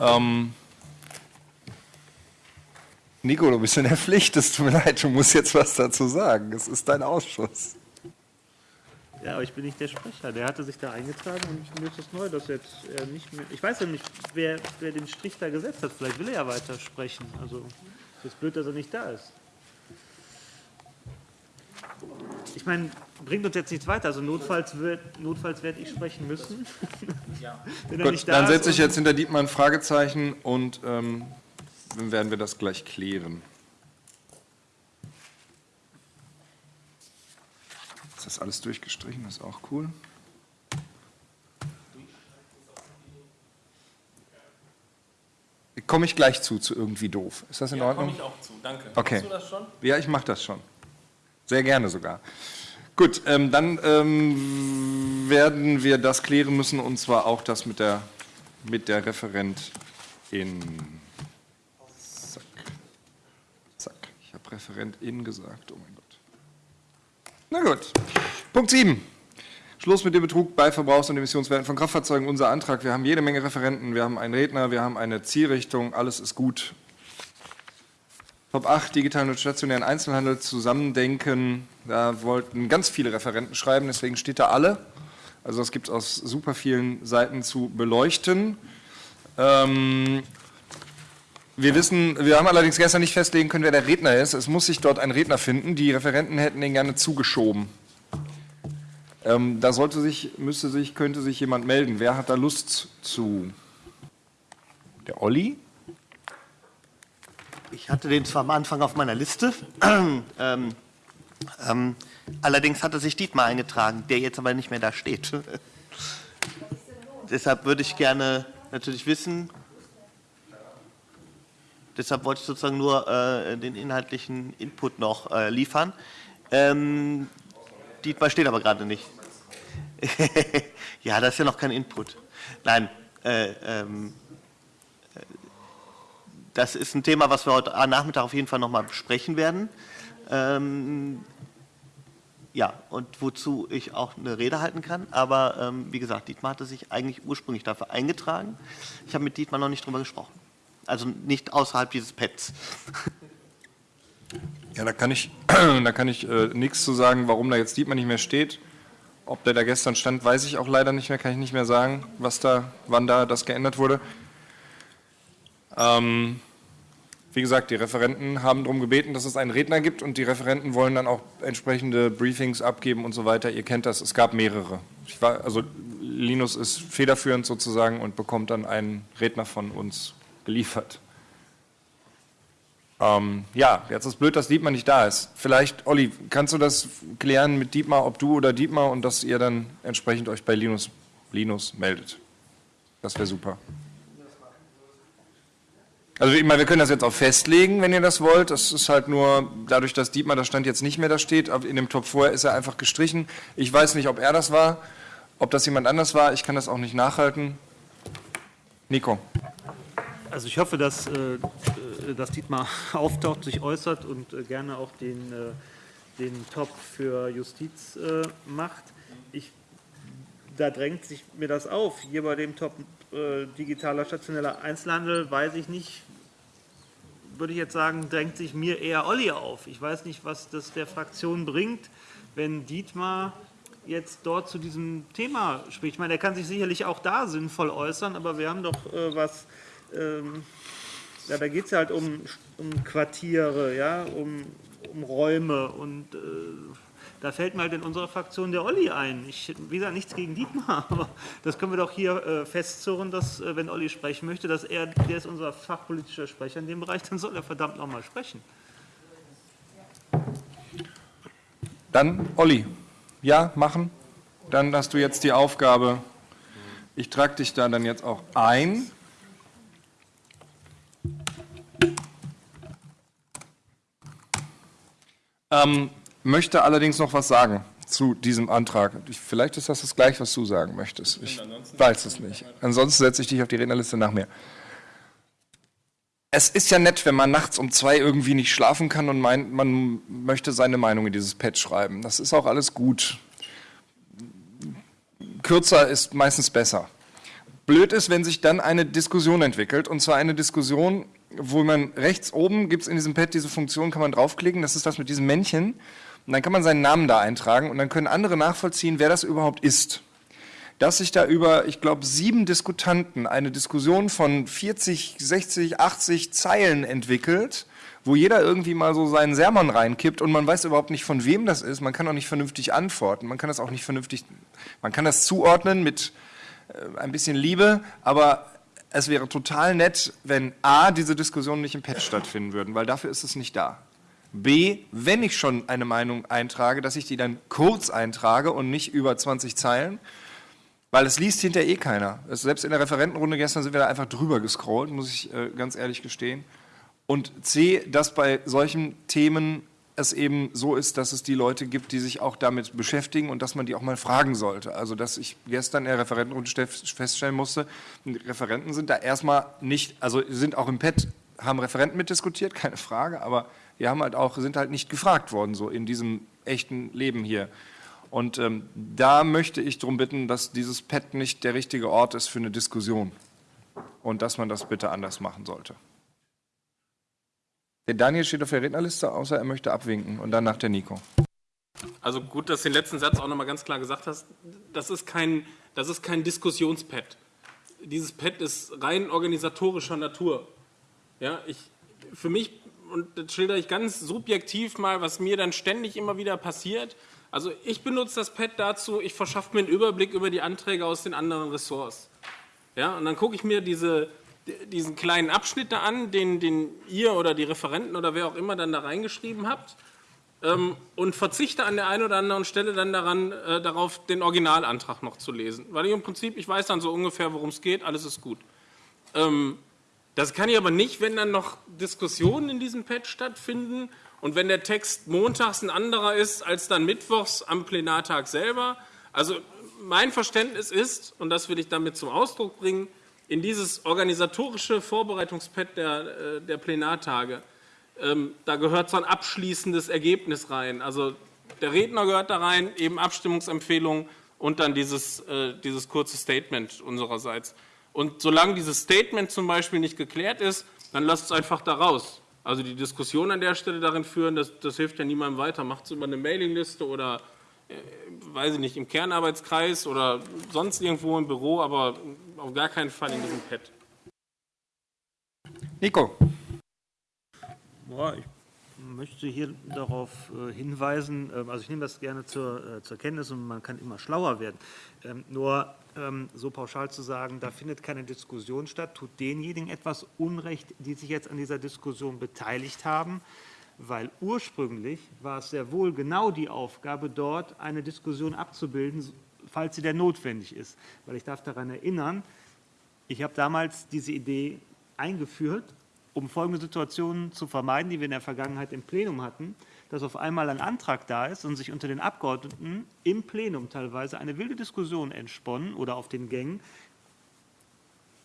Ähm, Nico, du bist in der Pflicht, es tut mir leid, du musst jetzt was dazu sagen. Es ist dein Ausschuss. Ja, aber ich bin nicht der Sprecher. Der hatte sich da eingetragen und mir ist es neu, dass jetzt er nicht mehr. Ich weiß ja nicht, wer, wer den Strich da gesetzt hat. Vielleicht will er ja weiter sprechen. Also, es ist blöd, dass er nicht da ist. Ich meine, bringt uns jetzt nichts weiter. Also, notfalls, wird, notfalls werde ich sprechen müssen. *laughs* *laughs* Er Gut, da dann setze ich jetzt hinter Dietmar ein Fragezeichen und ähm, dann werden wir das gleich klären. Ist das alles durchgestrichen? Das ist auch cool. Komme ich gleich zu, zu irgendwie doof. Ist das in Ja, Ordnung? komme ich auch zu, danke. Okay. Machst du das schon? Ja, ich mache das schon. Sehr gerne sogar. Gut, ähm, dann ähm, werden wir das klären müssen und zwar auch das mit der, mit der Referentin. Zack. Zack. Ich habe Referentin gesagt. Oh mein Gott. Na gut. Punkt 7. Schluss mit dem Betrug bei Verbrauchs- und Emissionswerten von Kraftfahrzeugen. Unser Antrag. Wir haben jede Menge Referenten, wir haben einen Redner, wir haben eine Zielrichtung. Alles ist gut. Top 8, digitalen und stationären Einzelhandel zusammendenken. Da wollten ganz viele Referenten schreiben, deswegen steht da alle. Also das gibt es aus super vielen Seiten zu beleuchten. Ähm, wir wissen, wir haben allerdings gestern nicht festlegen können, wer der Redner ist. Es muss sich dort ein Redner finden. Die Referenten hätten den gerne zugeschoben. Ähm, da sollte sich, müsste sich, könnte sich jemand melden. Wer hat da Lust zu? Der Olli? Ich hatte den zwar am Anfang auf meiner Liste, *clears throat* ähm, ähm, allerdings hatte sich Dietmar eingetragen, der jetzt aber nicht mehr da steht. *laughs* Deshalb würde ich gerne natürlich wissen, deshalb wollte ich sozusagen nur äh, den inhaltlichen Input noch äh, liefern. Ähm, Dietmar steht aber gerade nicht. *laughs* ja, das ist ja noch kein Input. Nein, äh, ähm, äh, das ist ein Thema, was wir heute Nachmittag auf jeden Fall noch mal besprechen werden. Ähm, ja, und wozu ich auch eine Rede halten kann. Aber ähm, wie gesagt, Dietmar hatte sich eigentlich ursprünglich dafür eingetragen. Ich habe mit Dietmar noch nicht drüber gesprochen. Also nicht außerhalb dieses Pads. Ja, da kann ich, *clears throat* da kann ich äh, nichts zu sagen, warum da jetzt Dietmar nicht mehr steht. Ob der da gestern stand, weiß ich auch leider nicht mehr, kann ich nicht mehr sagen, was da, wann da das geändert wurde. Ähm, wie gesagt, die Referenten haben darum gebeten, dass es einen Redner gibt und die Referenten wollen dann auch entsprechende Briefings abgeben und so weiter. Ihr kennt das, es gab mehrere. War, also Linus ist federführend sozusagen und bekommt dann einen Redner von uns geliefert. Ähm, ja, jetzt ist blöd, dass Dietmar nicht da ist. Vielleicht, Olli, kannst du das klären mit Dietmar, ob du oder Dietmar und dass ihr dann entsprechend euch bei Linus, Linus meldet? Das wäre super. Also ich meine, wir können das jetzt auch festlegen, wenn ihr das wollt. Das ist halt nur dadurch, dass Dietmar, das Stand jetzt nicht mehr da steht, in dem Top vorher ist er einfach gestrichen. Ich weiß nicht, ob er das war, ob das jemand anders war. Ich kann das auch nicht nachhalten. Nico. Also ich hoffe, dass, äh, dass Dietmar *laughs* auftaucht, sich äußert und äh, gerne auch den, äh, den Top für Justiz macht. Ich, da drängt sich mir das auf. Hier bei dem Top digitaler stationeller Einzelhandel weiß ich nicht, würde ich jetzt sagen, drängt sich mir eher Olli auf. Ich weiß nicht, was das der Fraktion bringt, wenn Dietmar jetzt dort zu diesem Thema spricht. Ich meine, er kann sich sicherlich auch da sinnvoll äußern, aber wir haben doch äh, was ähm, ja, da geht es halt um, um Quartiere, ja, um, um Räume und äh, da fällt mir halt in unserer Fraktion der Olli ein. Ich, wie gesagt, nichts gegen Dietmar, *laughs* aber das können wir doch hier äh, festzurren, dass, äh, wenn Olli sprechen möchte, dass er, der ist unser fachpolitischer Sprecher in dem Bereich, dann soll er verdammt nochmal sprechen. Dann, Olli, ja, machen. Dann hast du jetzt die Aufgabe, ich trage dich da dann jetzt auch ein. Ähm, möchte allerdings noch was sagen zu diesem Antrag. Vielleicht ist das das gleiche, was du sagen möchtest. Ich weiß es nicht. Ansonsten setze ich dich auf die Rednerliste nach mir. Es ist ja nett, wenn man nachts um zwei irgendwie nicht schlafen kann und meint, man möchte seine Meinung in dieses Pad schreiben. Das ist auch alles gut. Kürzer ist meistens besser. Blöd ist, wenn sich dann eine Diskussion entwickelt, und zwar eine Diskussion, wo man rechts oben gibt es in diesem Pad diese Funktion, kann man draufklicken, das ist das mit diesem Männchen. Und dann kann man seinen Namen da eintragen und dann können andere nachvollziehen, wer das überhaupt ist. Dass sich da über, ich glaube, sieben Diskutanten eine Diskussion von 40, 60, 80 Zeilen entwickelt, wo jeder irgendwie mal so seinen Sermon reinkippt und man weiß überhaupt nicht, von wem das ist. Man kann auch nicht vernünftig antworten. Man kann das auch nicht vernünftig, man kann das zuordnen mit äh, ein bisschen Liebe, aber es wäre total nett, wenn A, diese Diskussionen nicht im Pad stattfinden würden, weil dafür ist es nicht da. B, wenn ich schon eine Meinung eintrage, dass ich die dann kurz eintrage und nicht über 20 Zeilen, weil es liest hinterher eh keiner. Selbst in der Referentenrunde gestern sind wir da einfach drüber gescrollt, muss ich äh, ganz ehrlich gestehen. Und C, dass bei solchen Themen es eben so ist, dass es die Leute gibt, die sich auch damit beschäftigen und dass man die auch mal fragen sollte. Also dass ich gestern in der Referentenrunde feststellen musste, Referenten sind da erstmal nicht, also sind auch im PET, haben Referenten mitdiskutiert, *laughs* keine Frage, aber die haben halt auch, sind halt nicht gefragt worden, so in diesem echten Leben hier. Und ähm, da möchte ich darum bitten, dass dieses PET nicht der richtige Ort ist für eine Diskussion und dass man das bitte anders machen sollte. Der Daniel steht auf der Rednerliste, außer er möchte abwinken und dann nach der Nico. Also gut, dass du den letzten Satz auch nochmal ganz klar gesagt hast. Das ist kein, kein Diskussionspad. Dieses Pad ist rein organisatorischer Natur. Ja, ich, für mich, und das schildere ich ganz subjektiv mal, was mir dann ständig immer wieder passiert. Also ich benutze das Pad dazu, ich verschaffe mir einen Überblick über die Anträge aus den anderen Ressorts. Ja, und dann gucke ich mir diese, diesen kleinen Abschnitt da an, den, den ihr oder die Referenten oder wer auch immer dann da reingeschrieben habt ähm, und verzichte an der einen oder anderen Stelle dann daran, äh, darauf, den Originalantrag noch zu lesen. Weil ich im Prinzip, ich weiß dann so ungefähr, worum es geht, alles ist gut. Ähm, das kann ich aber nicht, wenn dann noch Diskussionen in diesem Pad stattfinden Und wenn der Text montags ein anderer ist als dann mittwochs am Plenartag selber, also mein Verständnis ist, und das will ich damit zum Ausdruck bringen, in dieses organisatorische Vorbereitungspad der, äh, der Plenartage, ähm, da gehört so ein abschließendes Ergebnis rein. Also der Redner gehört da rein, eben Abstimmungsempfehlungen und dann dieses, äh, dieses kurze Statement unsererseits. Und solange dieses Statement zum Beispiel nicht geklärt ist, dann lasst es einfach da raus. Also die Diskussion an der Stelle darin führen, das, das hilft ja niemandem weiter. Macht es über eine Mailingliste oder, äh, weiß ich nicht, im Kernarbeitskreis oder sonst irgendwo im Büro, aber auf gar keinen Fall in diesem Pad. Nico. Boah, ich möchte hier darauf äh, hinweisen, ähm, also ich nehme das gerne zur, äh, zur Kenntnis und man kann immer schlauer werden. Ähm, nur ähm, so pauschal zu sagen, da findet keine Diskussion statt, tut denjenigen etwas Unrecht, die sich jetzt an dieser Diskussion beteiligt haben, weil ursprünglich war es sehr wohl genau die Aufgabe, dort eine Diskussion abzubilden, falls sie denn notwendig ist. Weil ich darf daran erinnern, ich habe damals diese Idee eingeführt, um folgende Situationen zu vermeiden, die wir in der Vergangenheit im Plenum hatten, dass auf einmal ein Antrag da ist und sich unter den Abgeordneten im Plenum teilweise eine wilde Diskussion entsponnen oder auf den Gängen.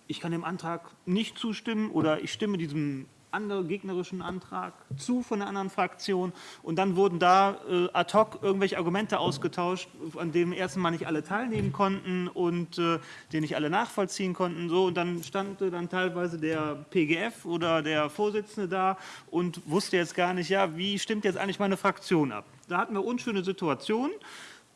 Ich kann dem Antrag nicht zustimmen oder ich stimme diesem anderen gegnerischen Antrag zu von einer anderen Fraktion. Und dann wurden da äh, ad hoc irgendwelche Argumente ausgetauscht, an denen erstens mal nicht alle teilnehmen konnten und äh, die nicht alle nachvollziehen konnten. So, und dann stand dann teilweise der PGF oder der Vorsitzende da und wusste jetzt gar nicht, ja, wie stimmt jetzt eigentlich meine Fraktion ab. Da hatten wir unschöne Situationen.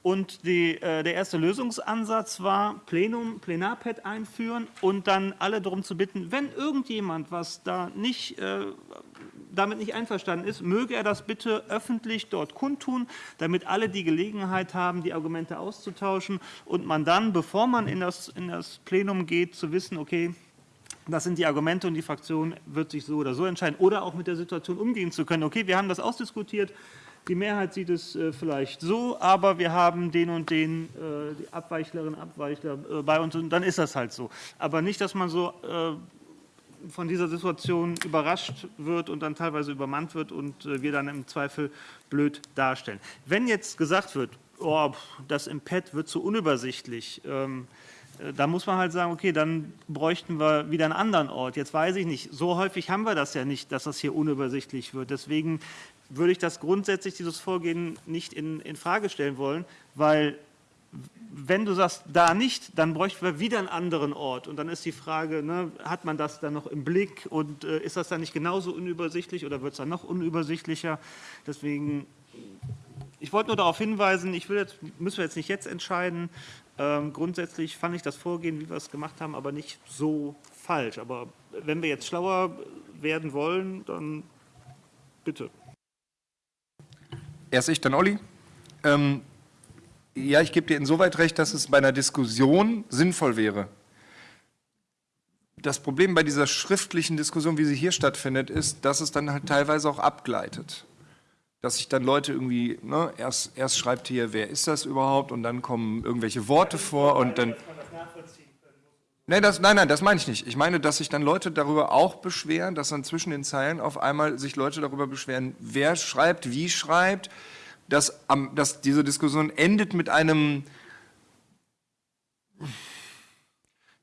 Und die, äh, der erste Lösungsansatz war, Plenum, Plenarpad einführen und dann alle darum zu bitten, wenn irgendjemand was da nicht, äh, damit nicht einverstanden ist, möge er das bitte öffentlich dort kundtun, damit alle die Gelegenheit haben, die Argumente auszutauschen und man dann, bevor man in das, in das Plenum geht, zu wissen, okay, das sind die Argumente und die Fraktion wird sich so oder so entscheiden oder auch mit der Situation umgehen zu können. Okay, wir haben das ausdiskutiert, die Mehrheit sieht es äh, vielleicht so, aber wir haben den und den, äh, die Abweichlerinnen Abweichler äh, bei uns und dann ist das halt so. Aber nicht, dass man so von dieser Situation überrascht wird und dann teilweise übermannt wird und wir dann im Zweifel blöd darstellen. Wenn jetzt gesagt wird, oh, das Pad wird zu unübersichtlich, ähm, da muss man halt sagen, okay, dann bräuchten wir wieder einen anderen Ort. Jetzt weiß ich nicht, so häufig haben wir das ja nicht, dass das hier unübersichtlich wird. Deswegen würde ich das grundsätzlich, dieses Vorgehen, nicht in, in Frage stellen wollen, weil wenn du sagst, da nicht, dann bräuchten wir wieder einen anderen Ort. Und dann ist die Frage, ne, hat man das dann noch im Blick und äh, ist das dann nicht genauso unübersichtlich oder wird es dann noch unübersichtlicher? Deswegen, ich wollte nur darauf hinweisen, ich will jetzt, müssen wir jetzt nicht jetzt entscheiden. Ähm, grundsätzlich fand ich das Vorgehen, wie wir es gemacht haben, aber nicht so falsch. Aber wenn wir jetzt schlauer werden wollen, dann bitte. Erst ich, dann Olli. Ähm, ja, ich gebe dir insoweit recht, dass es bei einer Diskussion sinnvoll wäre. Das Problem bei dieser schriftlichen Diskussion, wie sie hier stattfindet, ist, dass es dann halt teilweise auch abgleitet. Dass sich dann Leute irgendwie, ne, erst, erst schreibt hier, wer ist das überhaupt, und dann kommen irgendwelche Worte vor und dann. Nein, das, nein, nein, das meine ich nicht. Ich meine, dass sich dann Leute darüber auch beschweren, dass dann zwischen den Zeilen auf einmal sich Leute darüber beschweren, wer schreibt, wie schreibt, dass, dass diese Diskussion endet mit einem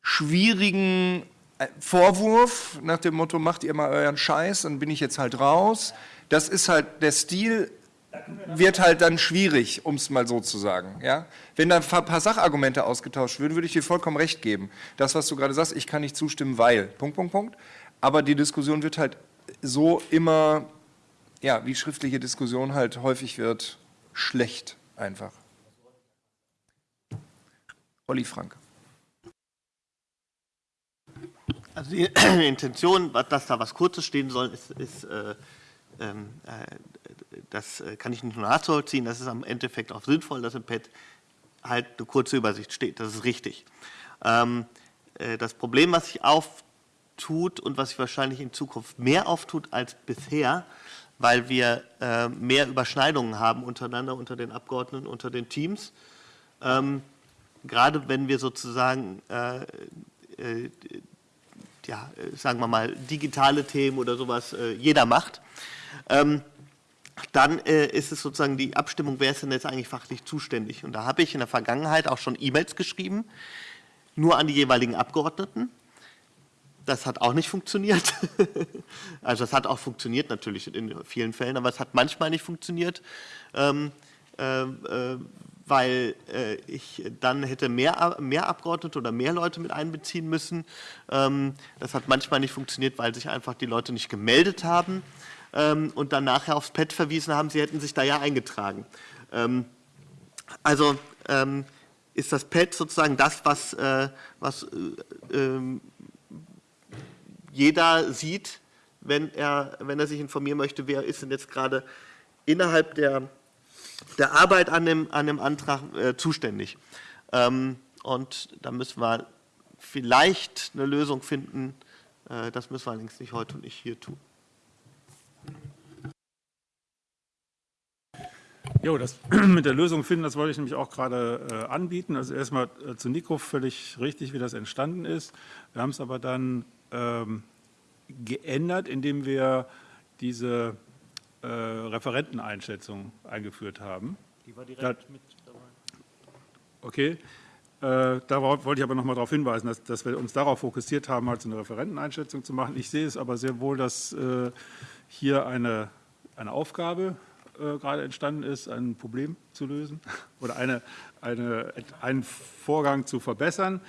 schwierigen äh, Vorwurf nach dem Motto, macht ihr mal euren Scheiß, dann bin ich jetzt halt raus. Das ist halt der Stil wird halt dann schwierig, um es mal so zu sagen. Ja? Wenn da ein paar Sachargumente ausgetauscht würden, würde ich dir vollkommen recht geben. Das, was du gerade sagst, ich kann nicht zustimmen, weil, Punkt, Punkt, Punkt. Aber die Diskussion wird halt so immer, ja, wie schriftliche Diskussion halt häufig wird, schlecht einfach. Olli Frank. Also die *clears throat* Intention, dass da was Kurzes stehen soll, ist, ist äh, ähm, äh, das äh, kann ich nicht nur nachvollziehen, das ist am Endeffekt auch sinnvoll, dass im Pad halt eine kurze Übersicht steht. Das ist richtig. Ähm, äh, das Problem, was sich auftut und was sich wahrscheinlich in Zukunft mehr auftut als bisher, weil wir äh, mehr Überschneidungen haben untereinander, unter den Abgeordneten, unter den Teams. Ähm, gerade wenn wir sozusagen, ja, sagen wir mal, digitale Themen oder sowas jeder macht. Ähm, dann äh, ist es sozusagen die Abstimmung, wer ist denn jetzt eigentlich fachlich zuständig. Und da habe ich in der Vergangenheit auch schon E-Mails geschrieben, nur an die jeweiligen Abgeordneten. Das hat auch nicht funktioniert. *laughs* also es hat auch funktioniert natürlich in vielen Fällen, aber es hat manchmal nicht funktioniert, ähm, äh, äh, weil äh, ich dann hätte mehr, mehr Abgeordnete oder mehr Leute mit einbeziehen müssen. Ähm, das hat manchmal nicht funktioniert, weil sich einfach die Leute nicht gemeldet haben ähm, und dann nachher aufs Pad verwiesen haben, sie hätten sich da ja eingetragen. Ähm, also ähm, ist das Pad sozusagen das, was, äh, was äh, ähm, jeder sieht, wenn er, wenn er sich informieren möchte, wer ist denn jetzt gerade innerhalb der, der Arbeit an dem, an dem Antrag äh, zuständig. Ähm, und da müssen wir vielleicht eine Lösung finden. Äh, das müssen wir allerdings nicht heute und nicht hier tun. Jo, das *clears throat* mit der Lösung finden, das wollte ich nämlich auch gerade äh, anbieten. Also erstmal äh, zu Nico völlig richtig, wie das entstanden ist. Wir haben es aber dann ähm, geändert, indem wir diese äh, Referenteneinschätzung eingeführt haben. Die war direkt Da- mit dabei. Okay. Äh, darauf wollte ich aber noch mal darauf hinweisen, dass, dass wir uns darauf fokussiert haben, halt so eine Referenteneinschätzung zu machen. Ich sehe es aber sehr wohl, dass äh, hier eine, eine Aufgabe äh, gerade entstanden ist, ein Problem zu lösen *laughs* oder eine, eine, einen Vorgang zu verbessern.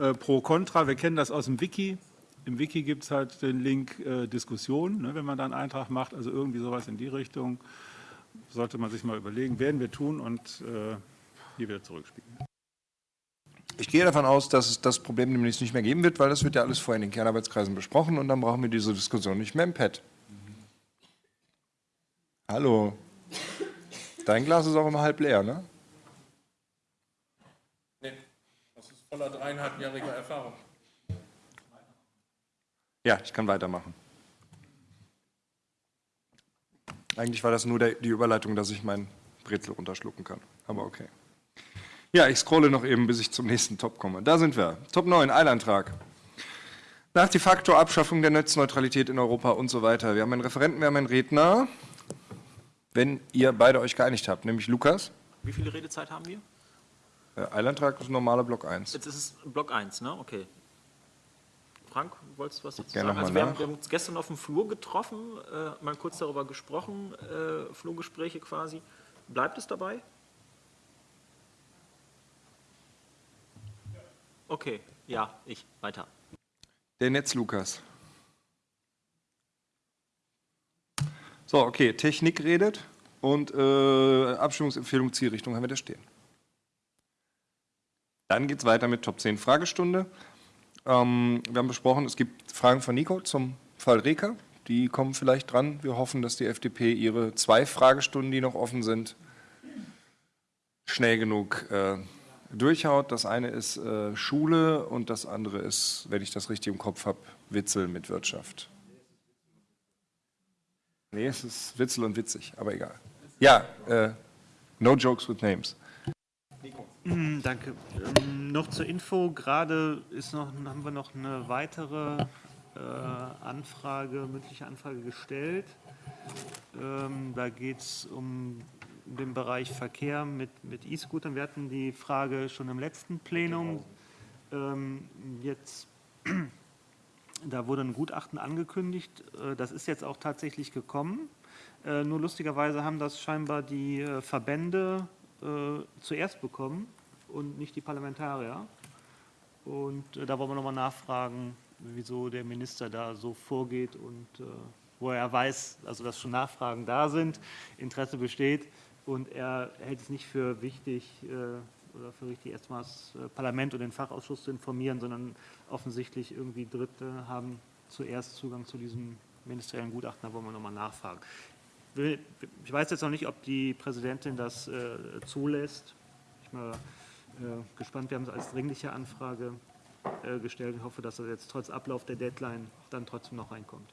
Äh, pro Contra, wir kennen das aus dem Wiki. Im Wiki gibt es halt den Link äh, Diskussion, ne, wenn man da einen Eintrag macht, also irgendwie sowas in die Richtung. Sollte man sich mal überlegen, werden wir tun und äh, hier wieder zurückspielen. Ich gehe davon aus, dass es das Problem demnächst nicht mehr geben wird, weil das wird ja alles vorher in den Kernarbeitskreisen besprochen und dann brauchen wir diese Diskussion nicht mehr im Pad. Hallo. Dein Glas ist auch immer halb leer, ne? Nee, das ist voller dreieinhalbjähriger Erfahrung. Ja, ich kann weitermachen. Eigentlich war das nur der, die Überleitung, dass ich mein Brezel runterschlucken kann. Aber okay. Ja, ich scrolle noch eben, bis ich zum nächsten Top komme. Da sind wir. Top 9, Eilantrag. Nach de facto Abschaffung der Netzneutralität in Europa und so weiter. Wir haben einen Referenten, wir haben einen Redner. Wenn ihr beide euch geeinigt habt, nämlich Lukas. Wie viele Redezeit haben wir? Äh, Eilantrag ist normaler Block 1. Jetzt ist es Block 1, ne? Okay. Frank, wolltest du was dazu Gerne sagen? Also wir haben, wir haben uns gestern auf dem Flur getroffen, äh, mal kurz darüber gesprochen, äh, Flurgespräche quasi. Bleibt es dabei? Okay, ja, ich, weiter. Der Netz Lukas. So, okay, Technik redet und äh, Abstimmungsempfehlung Zielrichtung haben wir da stehen. Dann geht es weiter mit Top 10 Fragestunde. Ähm, wir haben besprochen, es gibt Fragen von Nico zum Fall Reker. Die kommen vielleicht dran. Wir hoffen, dass die FDP ihre zwei Fragestunden, die noch offen sind, schnell genug äh, durchhaut. Das eine ist äh, Schule und das andere ist, wenn ich das richtig im Kopf habe, Witzel mit Wirtschaft. Nee, es ist Witzel und witzig, aber egal. Ja, äh, no jokes with names. Mm, *clears throat* Danke. Ähm, noch zur Info, gerade ist noch, haben wir noch eine weitere äh, Anfrage, mündliche Anfrage gestellt. Ähm, da geht es um den Bereich Verkehr mit, mit E-Scootern. Wir hatten die Frage schon im letzten Plenum. Ähm, jetzt, da wurde ein Gutachten angekündigt. Äh, Das ist jetzt auch tatsächlich gekommen. Äh, Nur lustigerweise haben das scheinbar die äh, Verbände zuerst bekommen und nicht die Parlamentarier. Und da wollen wir nochmal nachfragen, wieso der Minister da so vorgeht und wo er weiß, also dass schon Nachfragen da sind, Interesse besteht und er hält es nicht für wichtig oder für richtig, erstmal das äh, Parlament und den Fachausschuss zu informieren, sondern offensichtlich irgendwie Dritte haben zuerst Zugang zu diesem ministeriellen Gutachten, da wollen wir nochmal nachfragen. Ich weiß jetzt noch nicht, ob die Präsidentin das äh, zulässt. Ich bin mal äh, gespannt, wir haben es als dringliche Anfrage äh, gestellt. Ich hoffe, dass das jetzt trotz Ablauf der Deadline dann trotzdem noch reinkommt.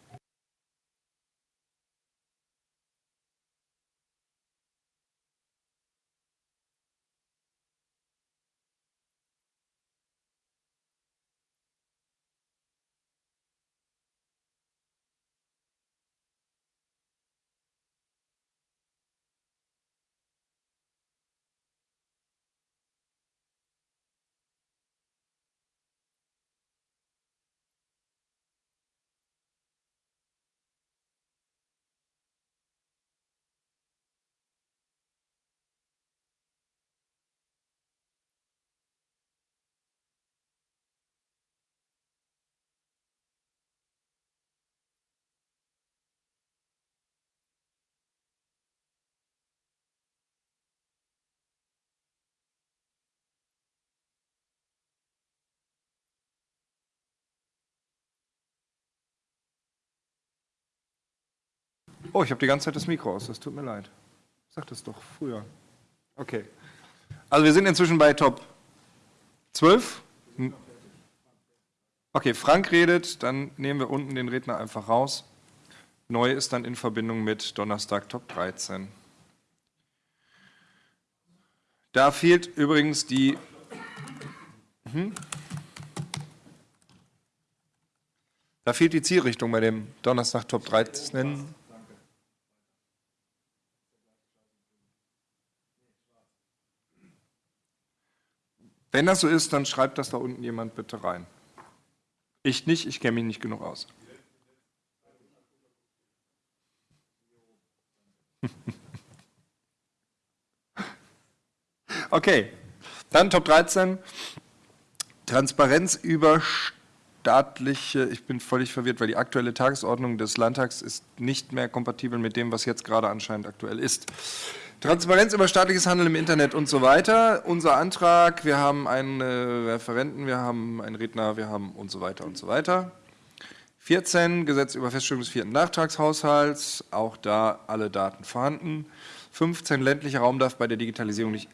Oh, ich habe die ganze Zeit das Mikro aus, das tut mir leid. Sag das doch früher. Okay. Also wir sind inzwischen bei Top 12. Hm. Okay, Frank redet, dann nehmen wir unten den Redner einfach raus. Neu ist dann in Verbindung mit Donnerstag Top 13. Da fehlt übrigens die. Hm? Da fehlt die Zielrichtung bei dem Donnerstag Top 13. Wenn das so ist, dann schreibt das da unten jemand bitte rein. Ich nicht, ich kenne mich nicht genug aus. *laughs* Okay, dann Top 13. Transparenz über staatliche, ich bin völlig verwirrt, weil die aktuelle Tagesordnung des Landtags ist nicht mehr kompatibel mit dem, was jetzt gerade anscheinend aktuell ist. Transparenz über staatliches Handeln im Internet und so weiter. Unser Antrag, wir haben einen äh, Referenten, wir haben einen Redner, wir haben und so weiter und so weiter. 14, Gesetz über Feststellung des vierten Nachtragshaushalts, auch da alle Daten vorhanden. 15, ländlicher Raum darf bei der Digitalisierung nicht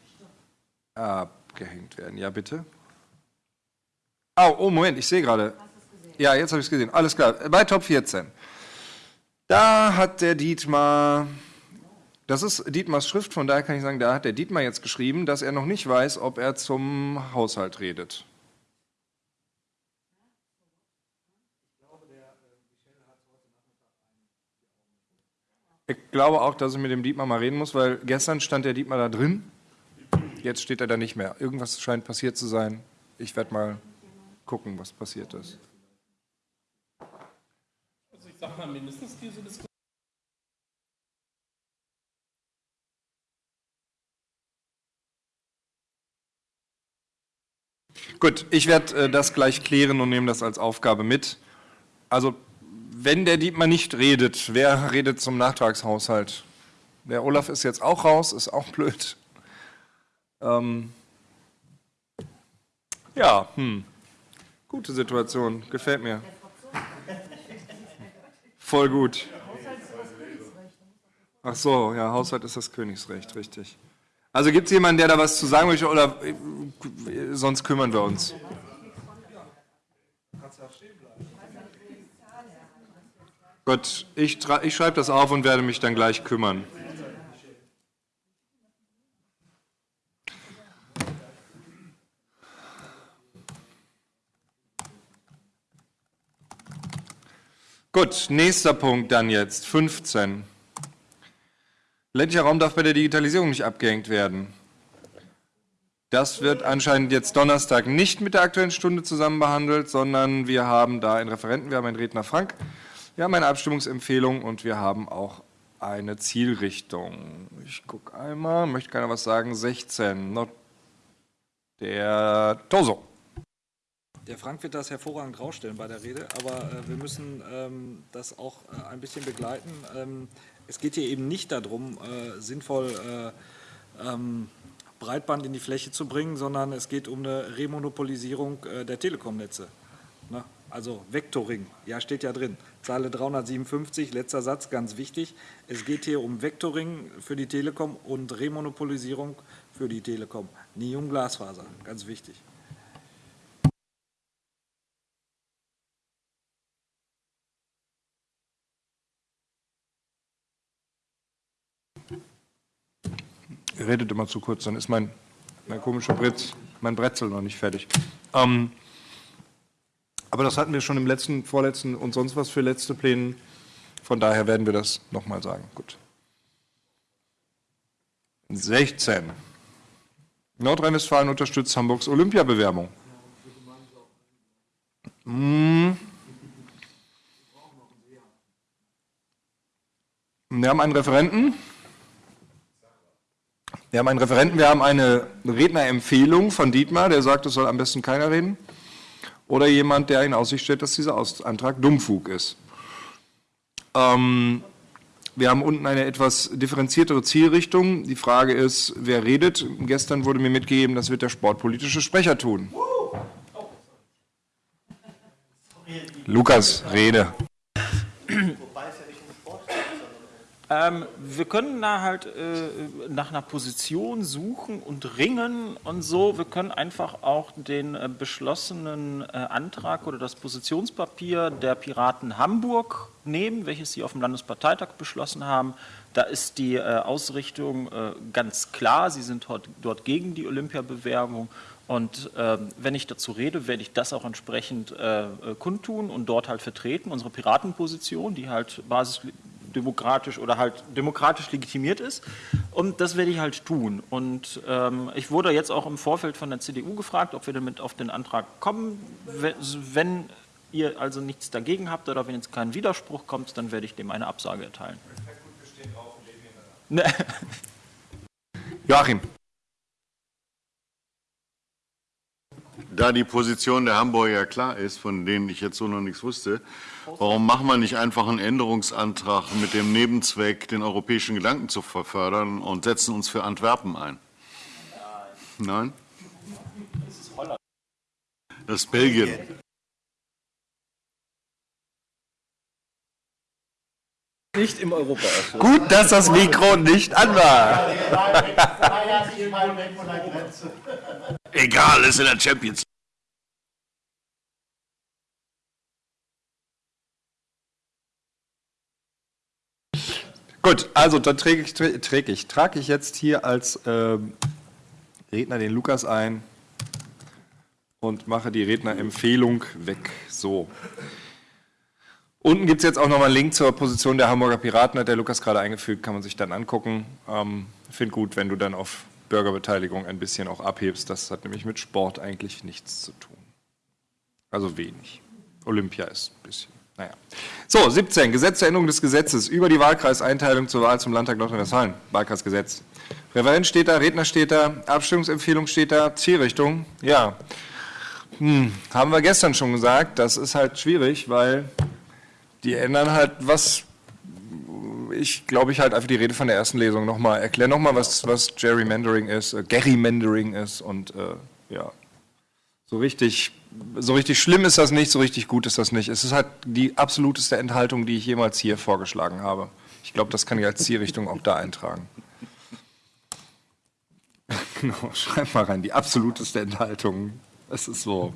abgehängt werden. Ja, bitte. Oh, oh Moment, ich sehe gerade. Ja, jetzt habe ich es gesehen. Alles klar. Bei Top 14. Da hat der Dietmar, das ist Dietmars Schrift, von daher kann ich sagen, da hat der Dietmar jetzt geschrieben, dass er noch nicht weiß, ob er zum Haushalt redet. Ich glaube auch, dass ich mit dem Dietmar mal reden muss, weil gestern stand der Dietmar da drin Jetzt steht er da nicht mehr. Irgendwas scheint passiert zu sein. Ich werde mal gucken, was passiert ist. Also ich sage mal mindestens diese Diskussion. Gut, ich werde äh, das gleich klären und nehme das als Aufgabe mit. Also, wenn der Dietmar nicht redet, wer redet zum Nachtragshaushalt? Der Olaf ist jetzt auch raus, ist auch blöd. Ähm, ja, hm. Gute Situation, gefällt mir. Voll gut. Ach so, ja, Haushalt ist das Königsrecht, richtig. Also gibt es jemanden, der da was zu sagen möchte oder äh, sonst kümmern wir uns? Gut, ich, ich schreibe das auf und werde mich dann gleich kümmern. Gut, nächster Punkt dann jetzt, 15. Ländlicher Raum darf bei der Digitalisierung nicht abgehängt werden. Das wird anscheinend jetzt Donnerstag nicht mit der Aktuellen Stunde zusammen behandelt, sondern wir haben da einen Referenten, wir haben einen Redner Frank, wir haben eine Abstimmungsempfehlung und wir haben auch eine Zielrichtung. Ich gucke einmal, möchte keiner was sagen, 16. Der Toso. Der Frank wird das hervorragend rausstellen bei der Rede, aber äh, wir müssen ähm, das auch äh, ein bisschen begleiten. Ähm, es geht hier eben nicht darum, äh, sinnvoll äh, ähm, Breitband in die Fläche zu bringen, sondern es geht um eine Remonopolisierung äh, der Telekomnetze. Ne? Also Vectoring, ja steht ja drin. Zeile 357, letzter Satz, ganz wichtig. Es geht hier um Vectoring für die Telekom und Remonopolisierung für die Telekom, nie um Glasfaser, ganz wichtig. Redet immer zu kurz, dann ist mein, mein komischer Bretz, mein Bretzel noch nicht fertig. Ähm, aber das hatten wir schon im letzten, vorletzten und sonst was für letzte Pläne. Von daher werden wir das nochmal sagen. Gut. 16. Nordrhein-Westfalen unterstützt Hamburgs Olympiabewerbung. Hm. Wir haben einen Referenten. Wir haben einen Referenten, wir haben eine Rednerempfehlung von Dietmar, der sagt, es soll am besten keiner reden. Oder jemand, der in Aussicht stellt, dass dieser Antrag Dummfug ist. Ähm, wir haben unten eine etwas differenziertere Zielrichtung. Die Frage ist, wer redet? Gestern wurde mir mitgegeben, das wird der sportpolitische Sprecher tun. Lukas, rede. Ähm, wir können da halt äh, nach einer Position suchen und ringen und so. Wir können einfach auch den äh, beschlossenen äh, Antrag oder das Positionspapier der Piraten Hamburg nehmen, welches sie auf dem Landesparteitag beschlossen haben. Da ist die äh, Ausrichtung äh, ganz klar. Sie sind dort, dort gegen die Olympiabewerbung. Und ähm, wenn ich dazu rede, werde ich das auch entsprechend äh, kundtun und dort halt vertreten, unsere Piratenposition, die halt basisdemokratisch oder halt demokratisch legitimiert ist. Und das werde ich halt tun. Und ähm, ich wurde jetzt auch im Vorfeld von der CDU gefragt, ob wir damit auf den Antrag kommen. Wenn ihr also nichts dagegen habt oder wenn jetzt kein Widerspruch kommt, dann werde ich dem eine Absage erteilen. Joachim. Da die Position der Hamburger ja klar ist, von denen ich jetzt so noch nichts wusste, warum machen wir nicht einfach einen Änderungsantrag mit dem Nebenzweck, den europäischen Gedanken zu verfördern und setzen uns für Antwerpen ein? Nein? Das ist Holland. Das ist Belgien. Nicht im Europaausschuss. Gut, dass das Mikro nicht an war. Egal, ist in der Champions League. Gut, also dann träge ich, träge ich, trage ich jetzt hier als ähm, Redner den Lukas ein und mache die Rednerempfehlung weg. So. Unten gibt es jetzt auch nochmal einen Link zur Position der Hamburger Piraten, hat der Lukas gerade eingefügt, kann man sich dann angucken. Ähm, Finde gut, wenn du dann auf Bürgerbeteiligung ein bisschen auch abhebst. Das hat nämlich mit Sport eigentlich nichts zu tun. Also wenig. Olympia ist ein bisschen. Naja. So, 17. Gesetz zur Änderung des Gesetzes über die Wahlkreiseinteilung zur Wahl zum Landtag Nordrhein-Westfalen. Wahlkreisgesetz. Referent steht da, Redner steht da, Abstimmungsempfehlung steht da, Zielrichtung. Ja. Hm, haben wir gestern schon gesagt, das ist halt schwierig, weil die ändern halt was. Ich glaube, ich halt einfach die Rede von der ersten Lesung nochmal. Erklär nochmal, was, was Gerrymandering ist, äh, Gerrymandering ist und äh, ja. So richtig, so richtig schlimm ist das nicht, so richtig gut ist das nicht. Es ist halt die absoluteste Enthaltung, die ich jemals hier vorgeschlagen habe. Ich glaube, das kann ich als Zielrichtung auch da eintragen. *laughs* genau, schreib mal rein, die absoluteste Enthaltung. Es ist so.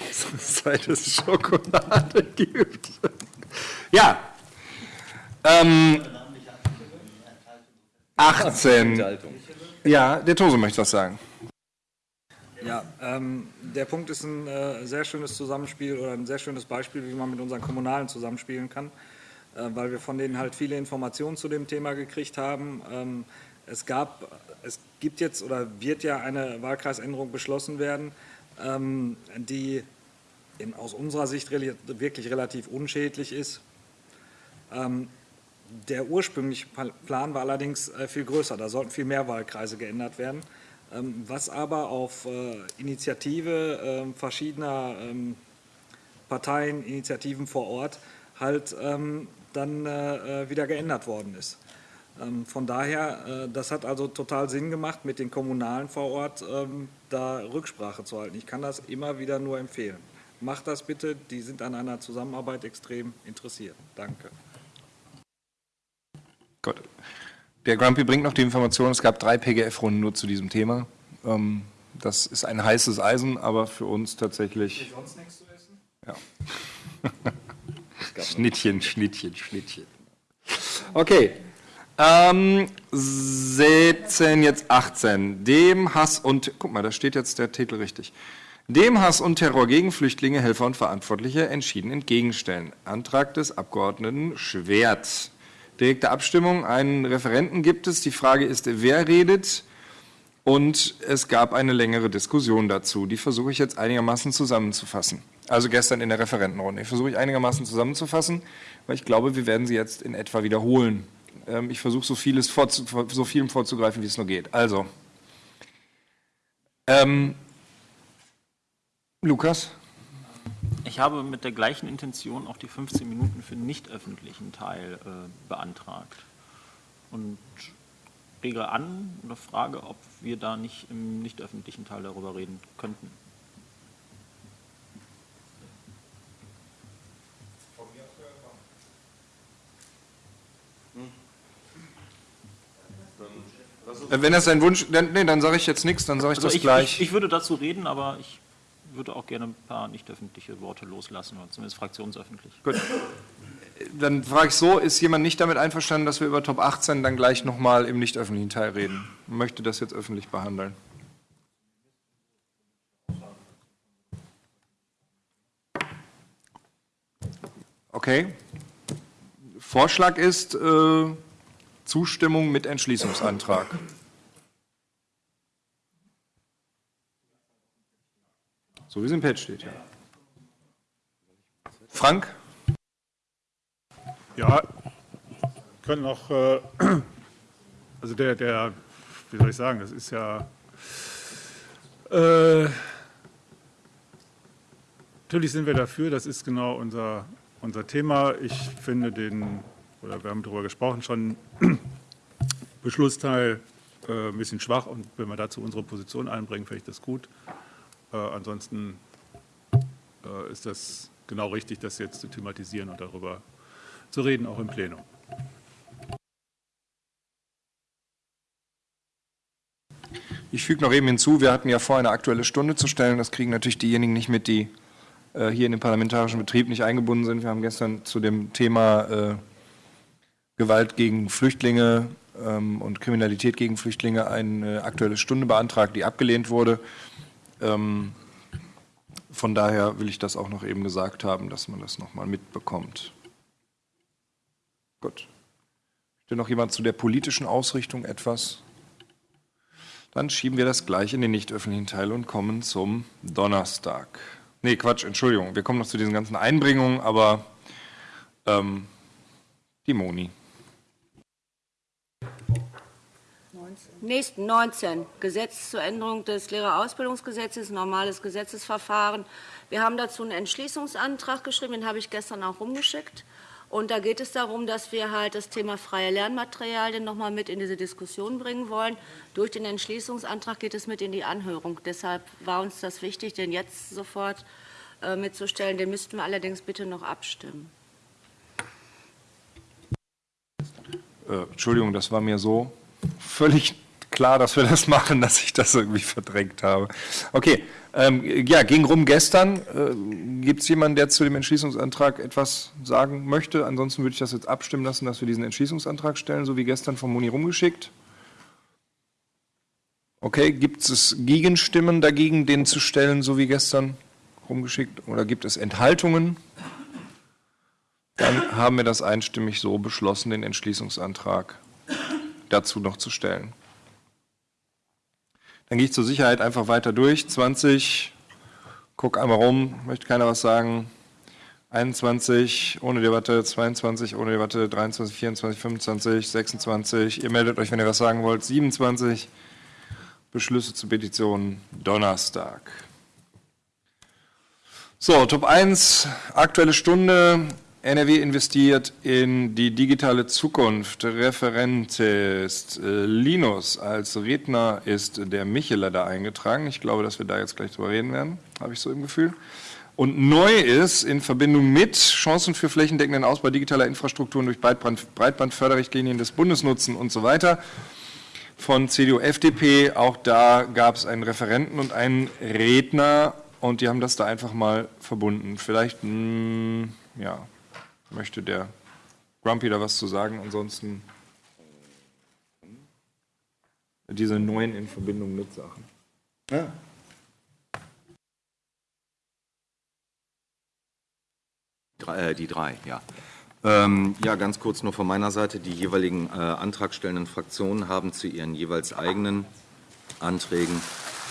*laughs* Seit es Schokolade gibt. Ja. Ähm, 18. Ja, der Tose möchte was sagen. Ja, ähm, der Punkt ist ein äh, sehr schönes Zusammenspiel oder ein sehr schönes Beispiel, wie man mit unseren Kommunalen zusammenspielen kann, äh, weil wir von denen halt viele Informationen zu dem Thema gekriegt haben. Ähm, es gab, es gibt jetzt oder wird ja eine Wahlkreisänderung beschlossen werden, ähm, die in, aus unserer Sicht re wirklich relativ unschädlich ist. Ähm, der ursprüngliche Plan war allerdings äh, viel größer, da sollten viel mehr Wahlkreise geändert werden. Ähm, was aber auf äh, Initiative ähm, verschiedener ähm, Parteien, Initiativen vor Ort halt dann äh, wieder geändert worden ist. Von daher, das hat also total Sinn gemacht, mit den Kommunalen vor Ort da Rücksprache zu halten. Ich kann das immer wieder nur empfehlen. Macht das bitte, die sind an einer Zusammenarbeit extrem interessiert. Danke. Gut. Der Grumpy bringt noch die Information, es gab drei PGF-Runden nur zu diesem Thema. Ähm, das ist ein heißes Eisen, aber für uns tatsächlich. sonst nichts zu essen? Ja. *laughs* Schnittchen, Schnittchen, Schnittchen. Okay. Ähm, 17, jetzt 18. Dem Hass und, guck mal, da steht jetzt der Titel richtig. Dem Hass und Terror gegen Flüchtlinge, Helfer und Verantwortliche entschieden entgegenstellen. Antrag des Abgeordneten Schwert direkte Abstimmung. Einen Referenten gibt es. Die Frage ist, wer redet? Und es gab eine längere Diskussion dazu. Die versuche ich jetzt einigermaßen zusammenzufassen. Also gestern in der Referentenrunde. Ich versuche ich einigermaßen zusammenzufassen, weil ich glaube, wir werden sie jetzt in etwa wiederholen. Ähm, ich versuche so, vieles vorzu, so vielem vorzugreifen, wie es nur geht. Also, ähm, Lukas? Ich habe mit der gleichen Intention auch die 15 Minuten für den nicht öffentlichen Teil äh, beantragt. Und rege an oder frage, ob wir da nicht im nicht öffentlichen Teil darüber reden könnten. Äh, Wenn das sein Wunsch, dann, nee, dann sage ich jetzt nichts, dann sage ich Also das ich, gleich. Ich, ich würde dazu reden, aber ich würde auch gerne ein paar nicht öffentliche Worte loslassen, oder zumindest fraktionsöffentlich. Gut. Dann frage ich so, ist jemand nicht damit einverstanden, dass wir über Top 18 dann gleich nochmal im nicht öffentlichen Teil reden? Möchte das jetzt öffentlich behandeln? Okay. Vorschlag ist äh, Zustimmung mit Entschließungsantrag. So wie es im Pad steht, ja. Frank? Ja, können noch, äh, *clears throat* also der, der, wie soll ich sagen, das ist ja, äh, natürlich sind wir dafür, das ist genau unser, unser Thema. Ich finde den, oder wir haben darüber gesprochen, schon *clears throat* Beschlussteil äh, ein bisschen schwach und wenn wir dazu unsere Position einbringen, finde ich das gut. Äh, ansonsten äh, ist das genau richtig, das jetzt zu thematisieren und darüber zu reden, auch im Plenum. Ich füge noch eben hinzu, wir hatten ja vor, eine aktuelle Stunde zu stellen. Das kriegen natürlich diejenigen nicht mit, die äh, hier in den parlamentarischen Betrieb nicht eingebunden sind. Wir haben gestern zu dem Thema äh, Gewalt gegen Flüchtlinge ähm, und Kriminalität gegen Flüchtlinge eine aktuelle Stunde beantragt, die abgelehnt wurde. Ähm, von daher will ich das auch noch eben gesagt haben, dass man das nochmal mitbekommt. Gut. Möchte noch jemand zu der politischen Ausrichtung etwas? Dann schieben wir das gleich in den nicht öffentlichen Teil und kommen zum Donnerstag. Nee, Quatsch, Entschuldigung. Wir kommen noch zu diesen ganzen Einbringungen, aber ähm, die Moni. Nächsten 19, Gesetz zur Änderung des Lehrerausbildungsgesetzes, normales Gesetzesverfahren. Wir haben dazu einen Entschließungsantrag geschrieben, den habe ich gestern auch rumgeschickt. Und da geht es darum, dass wir halt das Thema freie Lernmaterialien noch mal mit in diese Diskussion bringen wollen. Durch den Entschließungsantrag geht es mit in die Anhörung. Deshalb war uns das wichtig, den jetzt sofort äh, mitzustellen. Den müssten wir allerdings bitte noch abstimmen. Äh, Entschuldigung, das war mir so völlig klar, dass wir das *laughs* machen, dass ich das irgendwie verdrängt habe. Okay, ähm, ja, ging rum gestern. Äh, Gibt es jemanden, der zu dem Entschließungsantrag etwas sagen möchte? Ansonsten würde ich das jetzt abstimmen lassen, dass wir diesen Entschließungsantrag stellen, so wie gestern von Moni rumgeschickt. Okay, gibt es Gegenstimmen dagegen, den zu stellen, so wie gestern rumgeschickt? Oder gibt es Enthaltungen? Dann haben wir das einstimmig so beschlossen, den Entschließungsantrag dazu noch zu stellen. Dann gehe ich zur Sicherheit einfach weiter durch. 20, guck einmal rum, möchte keiner was sagen. 21 ohne Debatte, 22 ohne Debatte, 23, 24, 25, 26. Ihr meldet euch, wenn ihr was sagen wollt. 27 Beschlüsse zu Petitionen Donnerstag. So, Top 1, aktuelle Stunde. NRW investiert in die digitale Zukunft. Referent ist äh, Linus. Als Redner ist der Michele da eingetragen. Ich glaube, dass wir da jetzt gleich drüber reden werden, habe ich so im Gefühl. Und neu ist in Verbindung mit Chancen für flächendeckenden Ausbau digitaler Infrastrukturen durch Breitband, Breitbandförderrichtlinien des Bundesnutzen und so weiter von CDU, FDP. Auch da gab es einen Referenten und einen Redner und die haben das da einfach mal verbunden. Vielleicht, mh, ja, möchte der Grumpy da was zu sagen. Ansonsten diese neuen in Verbindung mit Sachen. Ja. Drei, äh, die drei, ja. Ähm, ja, ganz kurz nur von meiner Seite. Die jeweiligen äh, antragstellenden Fraktionen haben zu ihren jeweils eigenen Anträgen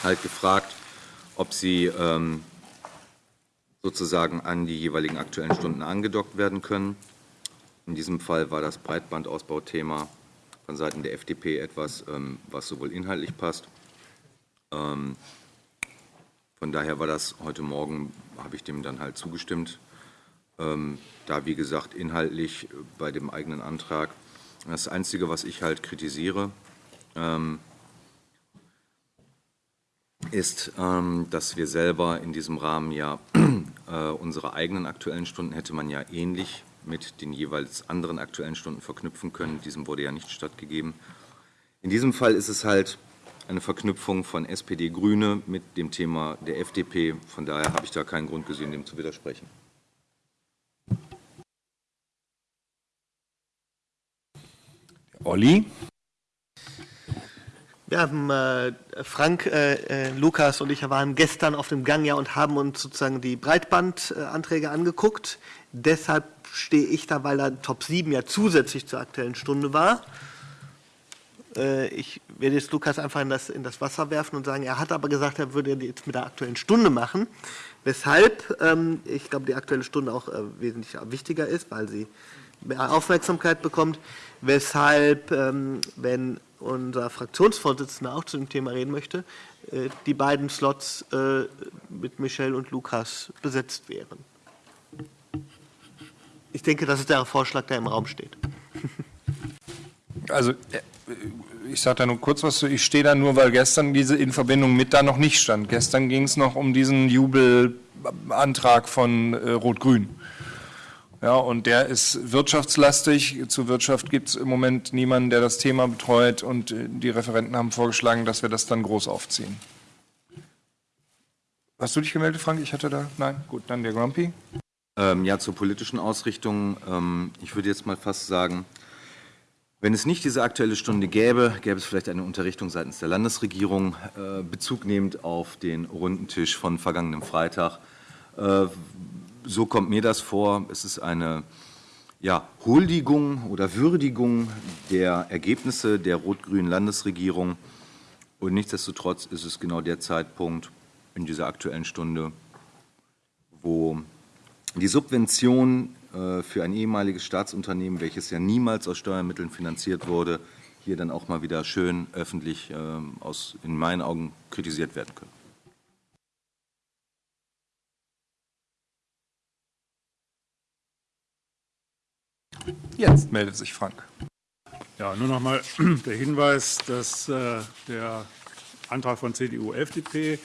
halt gefragt, ob sie ähm, sozusagen an die jeweiligen aktuellen Stunden angedockt werden können. In diesem Fall war das Breitbandausbauthema von Seiten der FDP etwas, ähm, was sowohl inhaltlich passt. Ähm, von daher war das heute Morgen, habe ich dem dann halt zugestimmt. Ähm, da, wie gesagt, inhaltlich bei dem eigenen Antrag. Das Einzige, was ich halt kritisiere, ist, dass wir selber in diesem Rahmen ja äh, unsere eigenen aktuellen Stunden hätte man ja ähnlich mit den jeweils anderen Aktuellen Stunden verknüpfen können. Diesem wurde ja nicht stattgegeben. In diesem Fall ist es halt eine Verknüpfung von SPD Grüne mit dem Thema der FDP. Von daher habe ich da keinen Grund gesehen, dem zu widersprechen. Olli? Haben, äh, Frank, äh, äh, Lukas und ich waren gestern auf dem Gang ja und haben uns sozusagen die Breitbandanträge angeguckt. Deshalb stehe ich da, weil da Top 7 ja zusätzlich zur Aktuellen Stunde war. Äh, ich werde jetzt Lukas einfach in das, in das Wasser werfen und sagen, er hat aber gesagt, er würde jetzt mit der Aktuellen Stunde machen. Weshalb ähm, ich glaube, die Aktuelle Stunde auch äh, wesentlich wichtiger ist, weil sie mehr Aufmerksamkeit bekommt. Weshalb, ähm, wenn unser Fraktionsvorsitzender auch zu dem Thema reden möchte, äh, die beiden Slots äh, mit Michel und Lukas besetzt wären. Ich denke, das ist der Vorschlag, der im Raum steht. Also, äh, ich sage da nur kurz was zu. Ich stehe da nur, weil gestern diese in Verbindung mit da noch nicht stand. Gestern ging es noch um diesen Jubelantrag von Rot-Grün. Ja, und der ist wirtschaftslastig. Zur Wirtschaft gibt es im Moment niemanden, der das Thema betreut. Und äh, die Referenten haben vorgeschlagen, dass wir das dann groß aufziehen. Hast du dich gemeldet, Frank? Ich hatte da. Nein? Gut, dann der Grumpy. Ähm, ja, zur politischen Ausrichtung. Ähm, ich würde jetzt mal fast sagen, wenn es nicht diese Aktuelle Stunde gäbe, gäbe es vielleicht eine Unterrichtung seitens der Landesregierung, äh, Bezug nehmend auf den runden Tisch von vergangenem Freitag. Äh, so kommt mir das vor. Es ist eine ja, Huldigung oder Würdigung der Ergebnisse der rot-grünen Landesregierung. Und nichtsdestotrotz ist es genau der Zeitpunkt in dieser Aktuellen Stunde, wo die Subvention äh, für ein ehemaliges Staatsunternehmen, welches ja niemals aus Steuermitteln finanziert wurde, hier dann auch mal wieder schön öffentlich ähm, aus, in meinen Augen kritisiert werden können. Jetzt meldet sich Frank. Ja, nur noch mal *clears throat* der Hinweis, dass äh, der Antrag von CDU, FDP,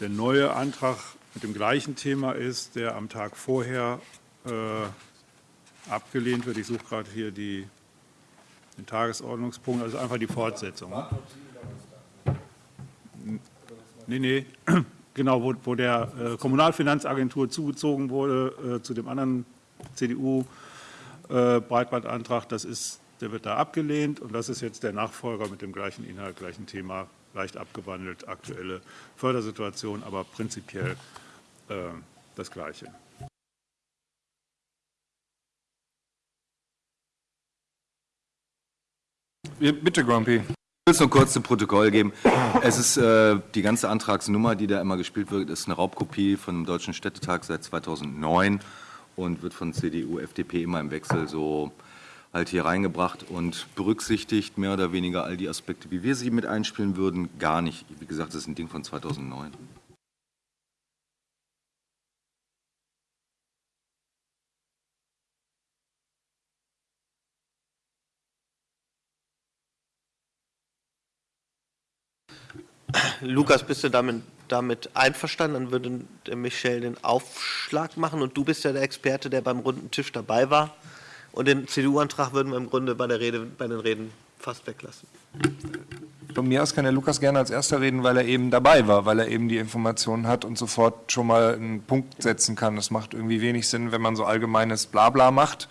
der neue Antrag mit dem gleichen Thema ist, der am Tag vorher äh, abgelehnt wird. Ich suche gerade hier die, den Tagesordnungspunkt, also einfach die Fortsetzung. Nee, nee, *clears throat* genau, wo, wo der äh, Kommunalfinanzagentur zugezogen wurde, äh, zu dem anderen CDU-Breitbandantrag, das ist, der wird da abgelehnt und das ist jetzt der Nachfolger mit dem gleichen Inhalt, gleichen Thema, leicht abgewandelt, aktuelle Fördersituation, aber prinzipiell äh, das Gleiche. Bitte, Grumpy. Ich will es nur kurz zum Protokoll geben. Es ist äh, die ganze Antragsnummer, die da immer gespielt wird, ist eine Raubkopie von dem Deutschen Städtetag seit 2009 und wird von CDU, FDP immer im Wechsel so halt hier reingebracht und berücksichtigt mehr oder weniger all die Aspekte, wie wir sie mit einspielen würden, gar nicht. Wie gesagt, das ist ein Ding von 2009. Lukas, bist du damit, damit einverstanden? Dann würde der Michel den Aufschlag machen und du bist ja der Experte, der beim runden Tisch dabei war. Und den CDU-Antrag würden wir im Grunde bei, der Rede, bei den Reden fast weglassen. Von mir aus kann der Lukas gerne als erster reden, weil er eben dabei war, weil er eben die Informationen hat und sofort schon mal einen Punkt setzen kann. Das macht irgendwie wenig Sinn, wenn man so allgemeines Blabla macht.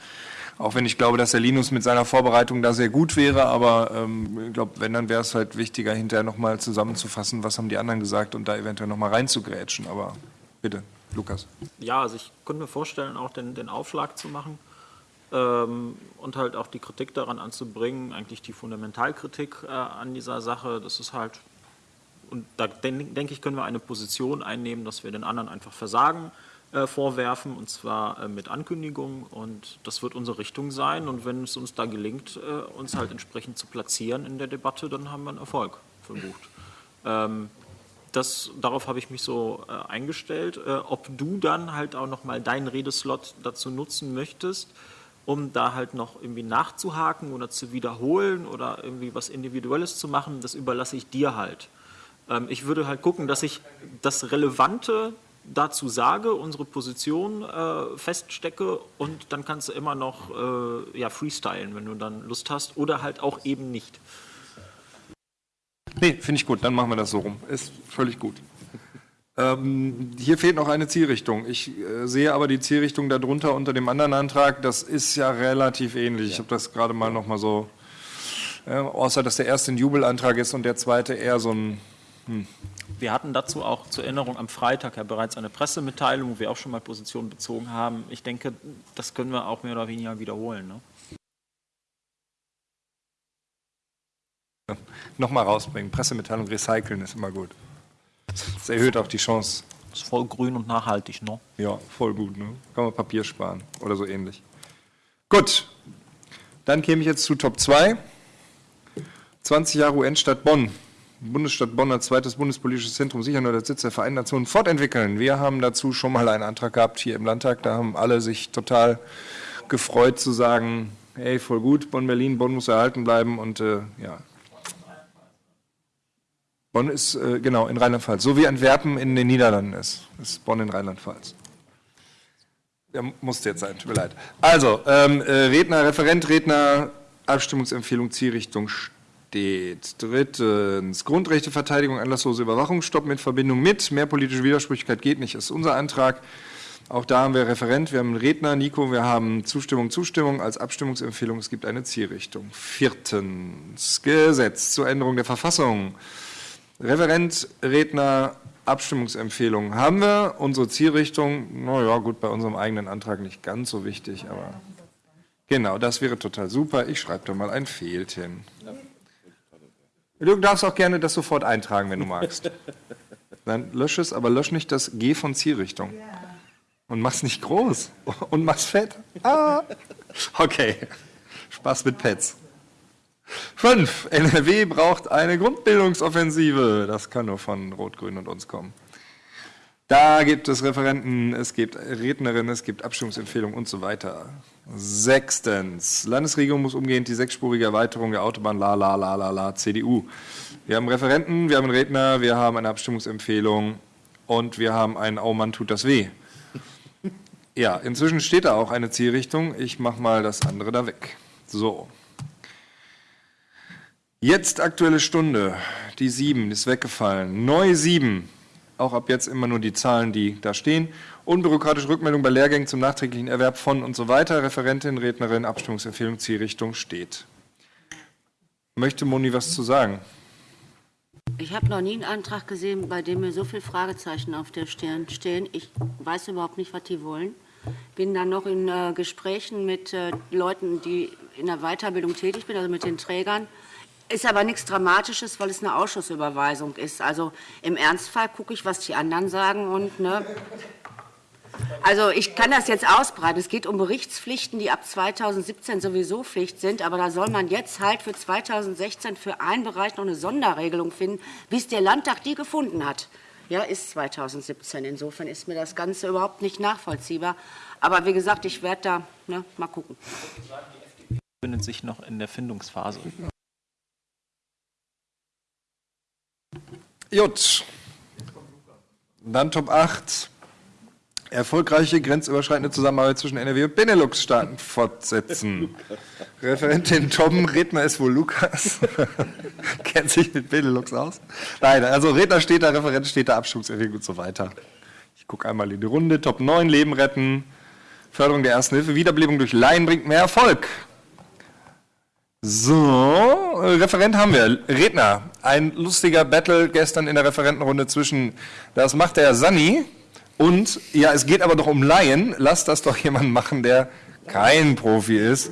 Auch wenn ich glaube, dass der Linus mit seiner Vorbereitung da sehr gut wäre, aber ähm, ich glaube, wenn, dann wäre es halt wichtiger, hinterher nochmal zusammenzufassen, was haben die anderen gesagt und da eventuell nochmal reinzugrätschen. Aber bitte, Lukas. Ja, also ich könnte mir vorstellen, auch den, den Aufschlag zu machen ähm, und halt auch die Kritik daran anzubringen, eigentlich die Fundamentalkritik äh, an dieser Sache. Das ist halt, und da denke ich, können wir eine Position einnehmen, dass wir den anderen einfach versagen äh, vorwerfen, und zwar äh, mit Ankündigung. Und das wird unsere Richtung sein. Und wenn es uns da gelingt, äh, uns halt entsprechend zu platzieren in der Debatte, dann haben wir einen Erfolg verbucht. Ähm, das, darauf habe ich mich so eingestellt. Ob du dann halt auch nochmal deinen Redeslot dazu nutzen möchtest, um da halt noch irgendwie nachzuhaken oder zu wiederholen oder irgendwie was Individuelles zu machen, das überlasse ich dir halt. Ähm, ich würde halt gucken, dass ich das Relevante dazu sage, unsere Position äh, feststecke und dann kannst du immer noch äh, ja, freestylen, wenn du dann Lust hast oder halt auch eben nicht. Nee, finde ich gut, dann machen wir das so rum. Ist völlig gut. Ähm, hier fehlt noch eine Zielrichtung. Ich äh, sehe aber die Zielrichtung darunter unter dem anderen Antrag. Das ist ja relativ ähnlich. Ich habe das gerade mal noch mal so, äh, außer dass der erste ein Jubelantrag ist und der zweite eher so ein. Hm. Wir hatten dazu auch zur Erinnerung am Freitag ja bereits eine Pressemitteilung, wo wir auch schon mal Positionen bezogen haben. Ich denke, das können wir auch mehr oder weniger wiederholen. Ne? Ja, Nochmal rausbringen. Pressemitteilung recyceln ist immer gut. Das erhöht auch die Chance. Das ist voll grün und nachhaltig, ne? Ja, voll gut. Ne? Kann man Papier sparen oder so ähnlich. Gut, dann käme ich jetzt zu Top 2. 20 Jahre UN-Stadt Bonn. Bundesstadt Bonn als zweites bundespolitisches Zentrum sicher nur der Sitz der Vereinten Nationen fortentwickeln. Wir haben dazu schon mal einen Antrag gehabt hier im Landtag. Da haben alle sich total gefreut zu sagen, hey, voll gut, Bonn-Berlin, Bonn muss erhalten bleiben und äh, ja. Bonn ist, äh, genau, in Rheinland-Pfalz. So wie Antwerpen in den Niederlanden ist. Ist Bonn in Rheinland-Pfalz. Der musste jetzt sein, tut mir leid. Also, ähm, äh, Redner, Referent, Redner, Abstimmungsempfehlung, Zielrichtung steht. Drittens, Grundrechteverteidigung, anlasslose Überwachung, stoppen in Verbindung mit. Mehr politische Widersprüchlichkeit geht nicht, ist unser Antrag. Auch da haben wir Referent, wir haben einen Redner, Nico, wir haben Zustimmung, Zustimmung als Abstimmungsempfehlung. Es gibt eine Zielrichtung. Viertens, Gesetz zur Änderung der Verfassung. Referent, Redner, Abstimmungsempfehlung haben wir. Unsere Zielrichtung, naja, gut, bei unserem eigenen Antrag nicht ganz so wichtig, aber genau, das wäre total super. Ich schreibe da mal ein Fehlt hin. Du darfst auch gerne das sofort eintragen, wenn du magst. *laughs* Dann lösch es, aber lösch nicht das G von Zielrichtung. Und mach's nicht groß. Und mach's fett. Ah. Okay. Spaß mit Pets. Fünf. NRW braucht eine Grundbildungsoffensive. Das kann nur von Rot-Grün und uns kommen. Da gibt es Referenten, es gibt Rednerinnen, es gibt Abstimmungsempfehlungen und so weiter. Sechstens. Landesregierung muss umgehend die sechsspurige Erweiterung der Autobahn la la la la la CDU. Wir haben Referenten, wir haben einen Redner, wir haben eine Abstimmungsempfehlung und wir haben ein Oh Mann, tut das weh. Ja, inzwischen steht da auch eine Zielrichtung. Ich mache mal das andere da weg. So. Jetzt aktuelle Stunde. Die 7 ist weggefallen. Neu 7. Auch ab jetzt immer nur die Zahlen, die da stehen. Unbürokratische Rückmeldung bei Lehrgängen zum nachträglichen Erwerb von und so weiter. Referentin, Rednerin, Abstimmungsempfehlung, Zielrichtung steht. Möchte Moni was zu sagen? Ich habe noch nie einen Antrag gesehen, bei dem mir so viele Fragezeichen auf der Stirn stehen. Ich weiß überhaupt nicht, was die wollen. Bin dann noch in äh, Gesprächen mit äh, Leuten, die in der Weiterbildung tätig sind, also mit den Trägern. Ist aber nichts Dramatisches, weil es eine Ausschussüberweisung ist. Also im Ernstfall gucke ich, was die anderen sagen und ne. Also ich kann das jetzt ausbreiten. Es geht um Berichtspflichten, die ab 2017 sowieso Pflicht sind, aber da soll man jetzt halt für 2016 für einen Bereich noch eine Sonderregelung finden, bis der Landtag die gefunden hat. Ja, ist 2017. Insofern ist mir das Ganze überhaupt nicht nachvollziehbar. Aber wie gesagt, ich werde da ne, mal gucken. befindet sich noch in der Findungsphase. Gut. Dann Top 8. Erfolgreiche grenzüberschreitende Zusammenarbeit zwischen NRW und Benelux-Staaten fortsetzen. *laughs* Referentin Tom, Redner ist wohl Lukas. *laughs* Kennt sich mit Benelux aus? Nein, also Redner steht da, Referent steht da, Abstimmungsempfehlung und so weiter. Ich gucke einmal in die Runde. Top 9, Leben retten. Förderung der Ersten Hilfe, Wiederbelebung durch Laien bringt mehr Erfolg. So, äh, Referent haben wir. Redner. Ein lustiger Battle gestern in der Referentenrunde zwischen, das macht der Sani und, ja, es geht aber doch um Laien. Lasst das doch jemand machen, der kein Profi ist.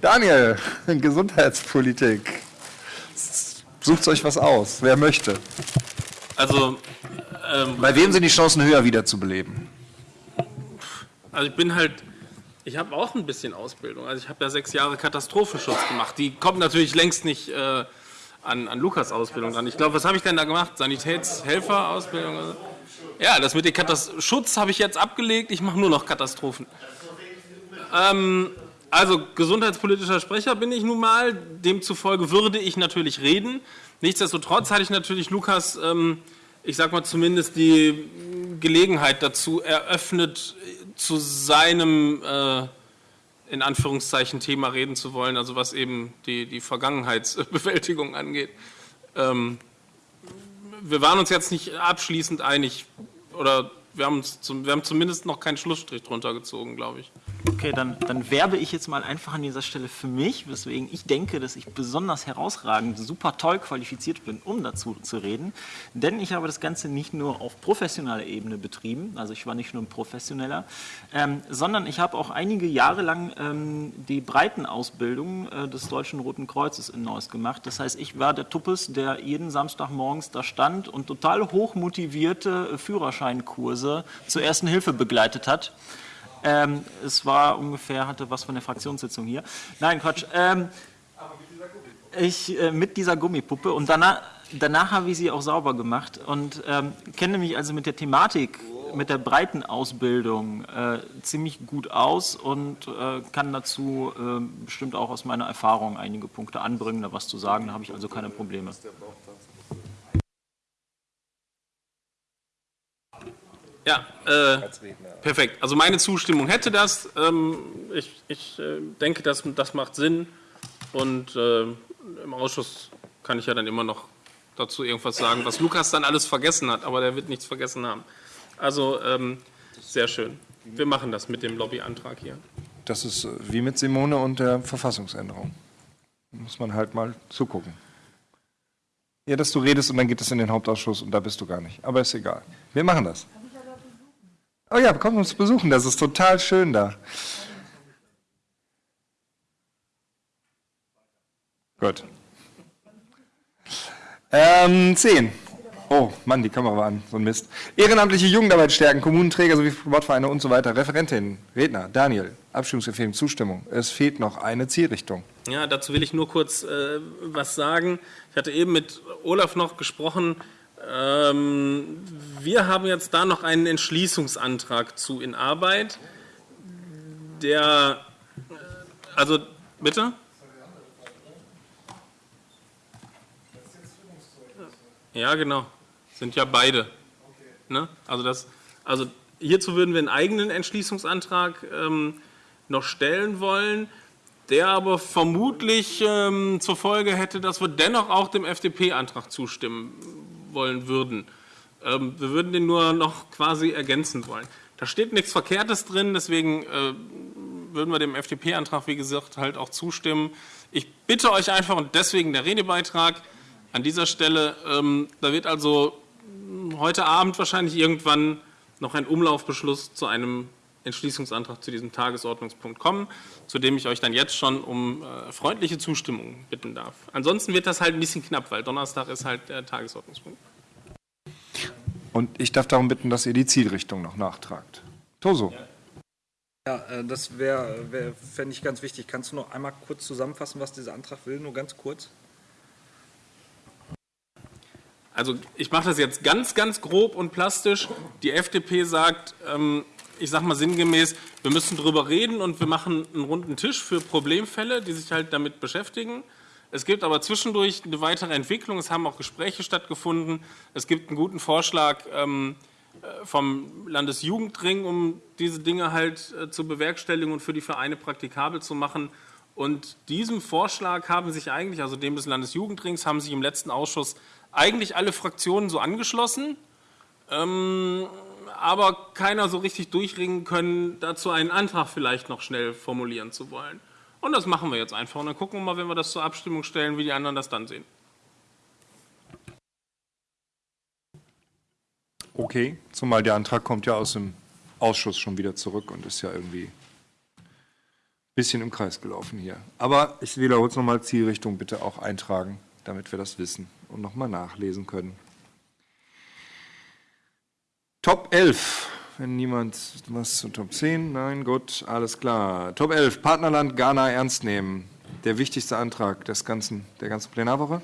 Daniel, *laughs* Gesundheitspolitik. Sucht euch was aus, wer möchte. Also, ähm, Bei wem sind die Chancen höher, wiederzubeleben? Also ich bin halt, ich habe auch ein bisschen Ausbildung. Also ich habe ja sechs Jahre Katastrophenschutz gemacht. Die kommt natürlich längst nicht äh, an, an Lukas Ausbildung dran. Ich glaube, was habe ich denn da gemacht? Sanitätshelfer-Ausbildung? Ja, das mit dem Katast Schutz habe ich jetzt abgelegt. Ich mache nur noch Katastrophen. Ähm, also gesundheitspolitischer Sprecher bin ich nun mal. Demzufolge würde ich natürlich reden. Nichtsdestotrotz hatte ich natürlich Lukas ähm, ich sag mal, zumindest die Gelegenheit dazu eröffnet, zu seinem, äh, in Anführungszeichen, Thema reden zu wollen, also was eben die, die Vergangenheitsbewältigung angeht. Ähm, wir waren uns jetzt nicht abschließend einig, oder wir haben, zum, wir haben zumindest noch keinen Schlussstrich drunter gezogen, glaube ich. Okay, dann, dann werbe ich jetzt mal einfach an dieser Stelle für mich, weswegen ich denke, dass ich besonders herausragend, super toll qualifiziert bin, um dazu zu reden. Denn ich habe das Ganze nicht nur auf professioneller Ebene betrieben, also ich war nicht nur ein Professioneller, ähm, sondern ich habe auch einige Jahre lang ähm, die Breitenausbildung äh, des Deutschen Roten Kreuzes in Neuss gemacht. Das heißt, ich war der Tuppes, der jeden Samstagmorgens da stand und total hochmotivierte äh, Führerscheinkurse zur ersten Hilfe begleitet hat. Ähm, es war ungefähr, hatte was von der Fraktionssitzung hier. Nein, Quatsch. Ähm, ich, äh, mit dieser Gummipuppe und danach, danach habe ich sie auch sauber gemacht und ähm, kenne mich also mit der Thematik, mit der breiten Ausbildung äh, ziemlich gut aus und äh, kann dazu äh, bestimmt auch aus meiner Erfahrung einige Punkte anbringen, da was zu sagen, da habe ich also keine Probleme. Ja, äh, perfekt. Also meine Zustimmung hätte das. Ähm, ich, ich äh, denke, das, das macht Sinn. Und äh, im Ausschuss kann ich ja dann immer noch dazu irgendwas sagen, was Lukas dann alles vergessen hat. Aber der wird nichts vergessen haben. Also ähm, sehr schön. Wir machen das mit dem Lobbyantrag hier. Das ist äh, wie mit Simone und der Verfassungsänderung. Da muss man halt mal zugucken. Ja, dass du redest und dann geht es in den Hauptausschuss und da bist du gar nicht. Aber ist egal. Wir machen das. Oh ja, komm uns besuchen, das ist total schön da. Gut. Ähm, 10. Oh, Mann, die Kamera war an, so ein Mist. Ehrenamtliche Jugendarbeit stärken, Kommunenträger sowie Sportvereine und so weiter. Referentin, Redner, Daniel, Abstimmungsempfehlung, Zustimmung. Es fehlt noch eine Zielrichtung. Ja, dazu will ich nur kurz äh, was sagen. Ich hatte eben mit Olaf noch gesprochen. Ähm, wir haben jetzt da noch einen Entschließungsantrag zu in Arbeit, der, also bitte? Ja, genau, sind ja beide. Ne? Also, das, also hierzu würden wir einen eigenen Entschließungsantrag ähm, noch stellen wollen, der aber vermutlich ähm, zur Folge hätte, dass wir dennoch auch dem FDP-Antrag zustimmen wollen würden. Ähm, wir würden den nur noch quasi ergänzen wollen. Da steht nichts Verkehrtes drin, deswegen äh, würden wir dem FDP-Antrag, wie gesagt, halt auch zustimmen. Ich bitte euch einfach, und deswegen der Redebeitrag an dieser Stelle, ähm, da wird also heute Abend wahrscheinlich irgendwann noch ein Umlaufbeschluss zu einem Entschließungsantrag zu diesem Tagesordnungspunkt kommen, zu dem ich euch dann jetzt schon um äh, freundliche Zustimmung bitten darf. Ansonsten wird das halt ein bisschen knapp, weil Donnerstag ist halt der Tagesordnungspunkt. Und ich darf darum bitten, dass ihr die Zielrichtung noch nachtragt. Toso. Ja, äh, das wäre, wär, fände ich ganz wichtig. Kannst du noch einmal kurz zusammenfassen, was dieser Antrag will? Nur ganz kurz. Also ich mache das jetzt ganz, ganz grob und plastisch. Die FDP sagt, ähm, ich sage mal sinngemäß, wir müssen darüber reden und wir machen einen runden Tisch für Problemfälle, die sich halt damit beschäftigen. Es gibt aber zwischendurch eine weitere Entwicklung. Es haben auch Gespräche stattgefunden. Es gibt einen guten Vorschlag ähm, äh, vom Landesjugendring, um diese Dinge halt äh, zu bewerkstelligen und für die Vereine praktikabel zu machen. Und diesem Vorschlag haben sich eigentlich, also dem des Landesjugendrings, haben sich im letzten Ausschuss eigentlich alle Fraktionen so angeschlossen. Ähm, aber keiner so richtig durchringen können, dazu einen Antrag vielleicht noch schnell formulieren zu wollen. Und das machen wir jetzt einfach. Und dann gucken wir mal, wenn wir das zur Abstimmung stellen, wie die anderen das dann sehen. Okay, zumal der Antrag kommt ja aus dem Ausschuss schon wieder zurück und ist ja irgendwie ein bisschen im Kreis gelaufen hier. Aber ich wiederhole es nochmal, Zielrichtung bitte auch eintragen, damit wir das wissen und nochmal nachlesen können. Top 11. Wenn niemand was zu Top 10, nein, gut, alles klar. Top 11, Partnerland Ghana ernst nehmen. Der wichtigste Antrag des ganzen, der ganzen Plenarwoche.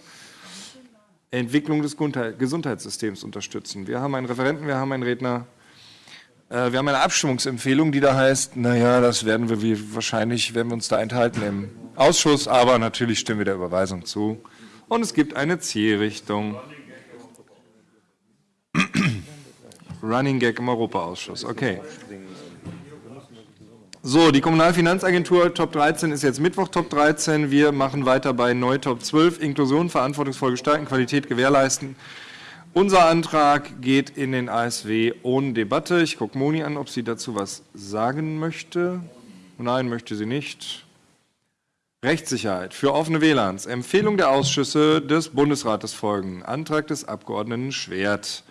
Entwicklung des Gesundheitssystems unterstützen. Wir haben einen Referenten, wir haben einen Redner. Äh, wir haben eine Abstimmungsempfehlung, die da heißt, naja, das werden wir wie, wahrscheinlich, werden wir uns da enthalten im Ausschuss, aber natürlich stimmen wir der Überweisung zu. Und es gibt eine Zielrichtung. Running Gag im Europaausschuss. Okay. So, die Kommunalfinanzagentur Top 13 ist jetzt Mittwoch Top 13. Wir machen weiter bei Neu Top 12. Inklusion, verantwortungsvoll gestalten, Qualität gewährleisten. Unser Antrag geht in den ASW ohne Debatte. Ich gucke Moni an, ob sie dazu was sagen möchte. Nein, möchte sie nicht. Rechtssicherheit für offene WLANs. Empfehlung der Ausschüsse des Bundesrates folgen. Antrag des Abgeordneten Schwert.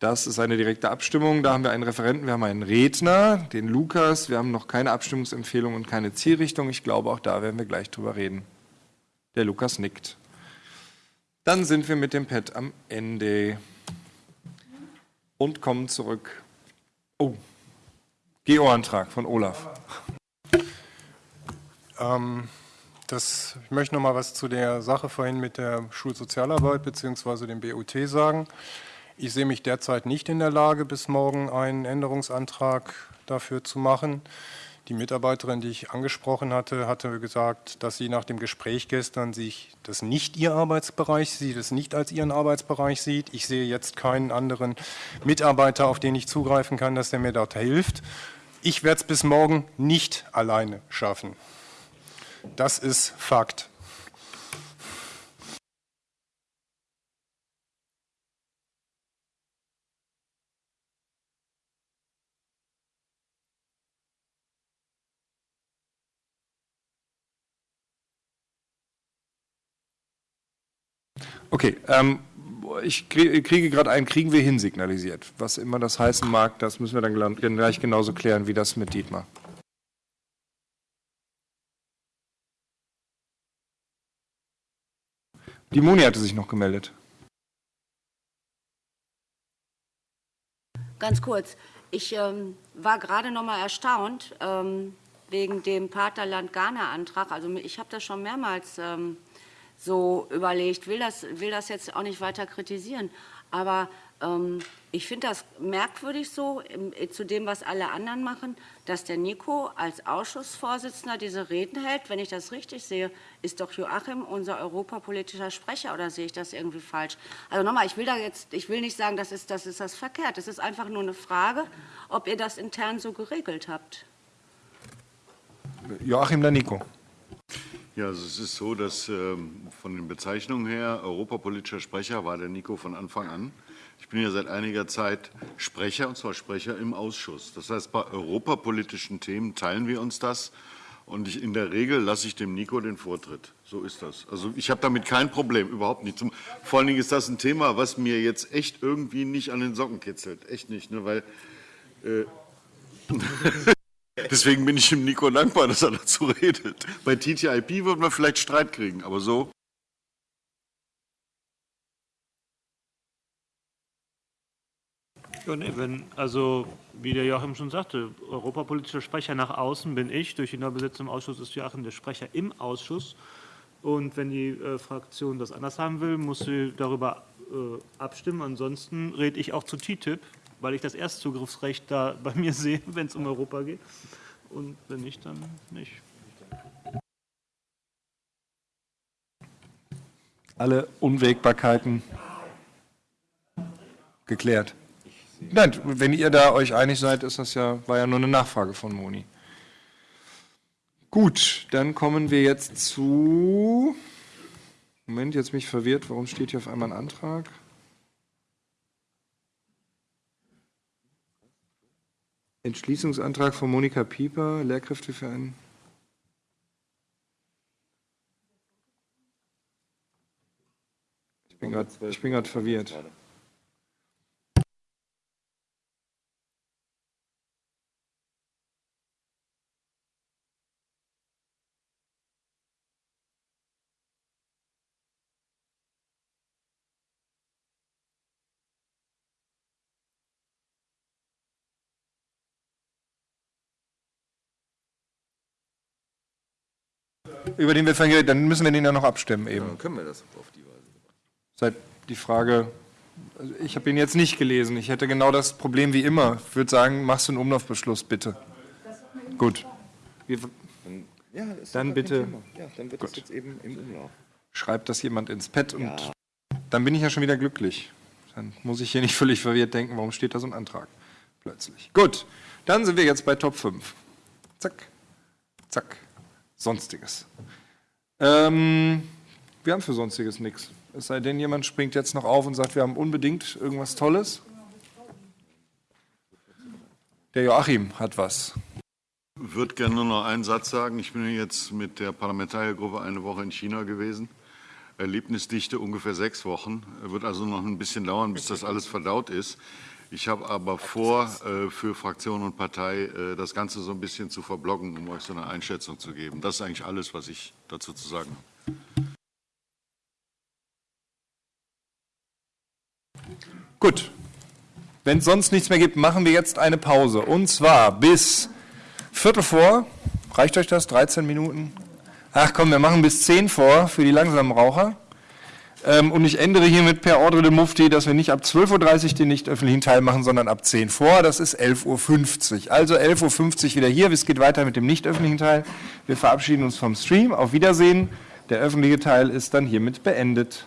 Das ist eine direkte Abstimmung. Da haben wir einen Referenten, wir haben einen Redner, den Lukas. Wir haben noch keine Abstimmungsempfehlung und keine Zielrichtung. Ich glaube, auch da werden wir gleich drüber reden. Der Lukas nickt. Dann sind wir mit dem Pad am Ende und kommen zurück. Oh, Geo-Antrag von Olaf. Ähm, das, ich möchte noch mal was zu der Sache vorhin mit der Schulsozialarbeit bzw. dem BUT sagen. Ich sehe mich derzeit nicht in der Lage, bis morgen einen Änderungsantrag dafür zu machen. Die Mitarbeiterin, die ich angesprochen hatte, hatte gesagt, dass sie nach dem Gespräch gestern sich das nicht ihr Arbeitsbereich sieht, es nicht als ihren Arbeitsbereich sieht. Ich sehe jetzt keinen anderen Mitarbeiter, auf den ich zugreifen kann, dass der mir dort hilft. Ich werde es bis morgen nicht alleine schaffen. Das ist Fakt. Okay, ähm, ich krie- kriege gerade ein Kriegen wir hin signalisiert. Was immer das heißen mag, das müssen wir dann gl- gleich genauso klären wie das mit Dietmar. Die Moni hatte sich noch gemeldet. Ganz kurz. Ich ähm, war gerade noch mal erstaunt ähm, wegen dem Partnerland Ghana-Antrag. Also ich habe das schon mehrmals ähm, so überlegt, will das, will das jetzt auch nicht weiter kritisieren. Aber ähm, ich finde das merkwürdig so, zu dem, was alle anderen machen, dass der Nico als Ausschussvorsitzender diese Reden hält. Wenn ich das richtig sehe, ist doch Joachim unser europapolitischer Sprecher oder sehe ich das irgendwie falsch? Also nochmal, ich will da jetzt, ich will nicht sagen, das ist das, ist das verkehrt. Es ist einfach nur eine Frage, ob ihr das intern so geregelt habt. Joachim dann Nico. Ja, also es ist so, dass ähm, von den Bezeichnungen her europapolitischer Sprecher war der Nico von Anfang an. Ich bin ja seit einiger Zeit Sprecher, und zwar Sprecher im Ausschuss. Das heißt, bei europapolitischen Themen teilen wir uns das. Und ich, in der Regel lasse ich dem Nico den Vortritt. So ist das. Also ich habe damit kein Problem, überhaupt nicht. Zum, vor allen Dingen ist das ein Thema, was mir jetzt echt irgendwie nicht an den Socken kitzelt. Echt nicht, ne? weil... Äh, *laughs* Deswegen bin ich dem Nico dankbar, dass er dazu redet. Bei TTIP würden wir vielleicht Streit kriegen, aber so. Ja, nee, wenn, also, wie der Joachim schon sagte, europapolitischer Sprecher nach außen bin ich, durch die Neubesetzung im Ausschuss ist Joachim der Sprecher im Ausschuss. Und wenn die äh, Fraktion das anders haben will, muss sie darüber äh, abstimmen. Ansonsten rede ich auch zu TTIP, weil ich das Erstzugriffsrecht da bei mir sehe, *laughs* wenn es um Europa geht. Und wenn nicht, dann nicht. Alle Unwägbarkeiten geklärt. Nein, wenn ihr da euch einig seid, ist das ja, war ja nur eine Nachfrage von Moni. Gut, dann kommen wir jetzt zu. Moment, jetzt bin ich verwirrt. Warum steht hier auf einmal ein Antrag? Entschließungsantrag von Monika Pieper, Lehrkräfte für einen. Ich bin gerade verwirrt. Über den wir vorhin geredet dann müssen wir den ja noch abstimmen eben. Dann können wir das auf die Weise. Seit die Frage, also ich habe ihn jetzt nicht gelesen. Ich hätte genau das Problem wie immer. Ich würde sagen, machst du einen Umlaufbeschluss, bitte. Gut. Wir, Ja, das Dann bitte. Ja, dann wird das Gut. jetzt eben im Umlauf. schreibt das jemand ins Pad und Ja. dann bin ich ja schon wieder glücklich. Das Dann muss ich hier nicht völlig verwirrt denken, warum steht da so ein Antrag plötzlich. Gut, dann sind wir jetzt bei Top 5. Zack, zack, Sonstiges. Ähm, wir haben für Sonstiges nichts. Es sei denn, jemand springt jetzt noch auf und sagt, wir haben unbedingt irgendwas Tolles. Der Joachim hat was. Ich würde gerne nur noch einen Satz sagen. Ich bin jetzt mit der Parlamentariergruppe eine Woche in China gewesen. Erlebnisdichte ungefähr sechs Wochen. Wird also noch ein bisschen dauern, bis das alles verdaut ist. Ich habe aber vor, äh, für Fraktion und Partei äh, das Ganze so ein bisschen zu verbloggen, um euch so eine Einschätzung zu geben. Das ist eigentlich alles, was ich dazu zu sagen habe. Gut. Wenn es sonst nichts mehr gibt, machen wir jetzt eine Pause. Und zwar bis Viertel vor. Reicht euch das? 13 Minuten? Ach komm, wir machen bis 10 vor für die langsamen Raucher. Ähm, und ich ändere hiermit per Ordre de Mufti, dass wir nicht ab 12.30 Uhr den nicht öffentlichen Teil machen, sondern ab 10 vor. Das ist 11.50 Uhr. Also 11.50 Uhr wieder hier. Es geht weiter mit dem nicht öffentlichen Teil. Wir verabschieden uns vom Stream. Auf Wiedersehen. Der öffentliche Teil ist dann hiermit beendet.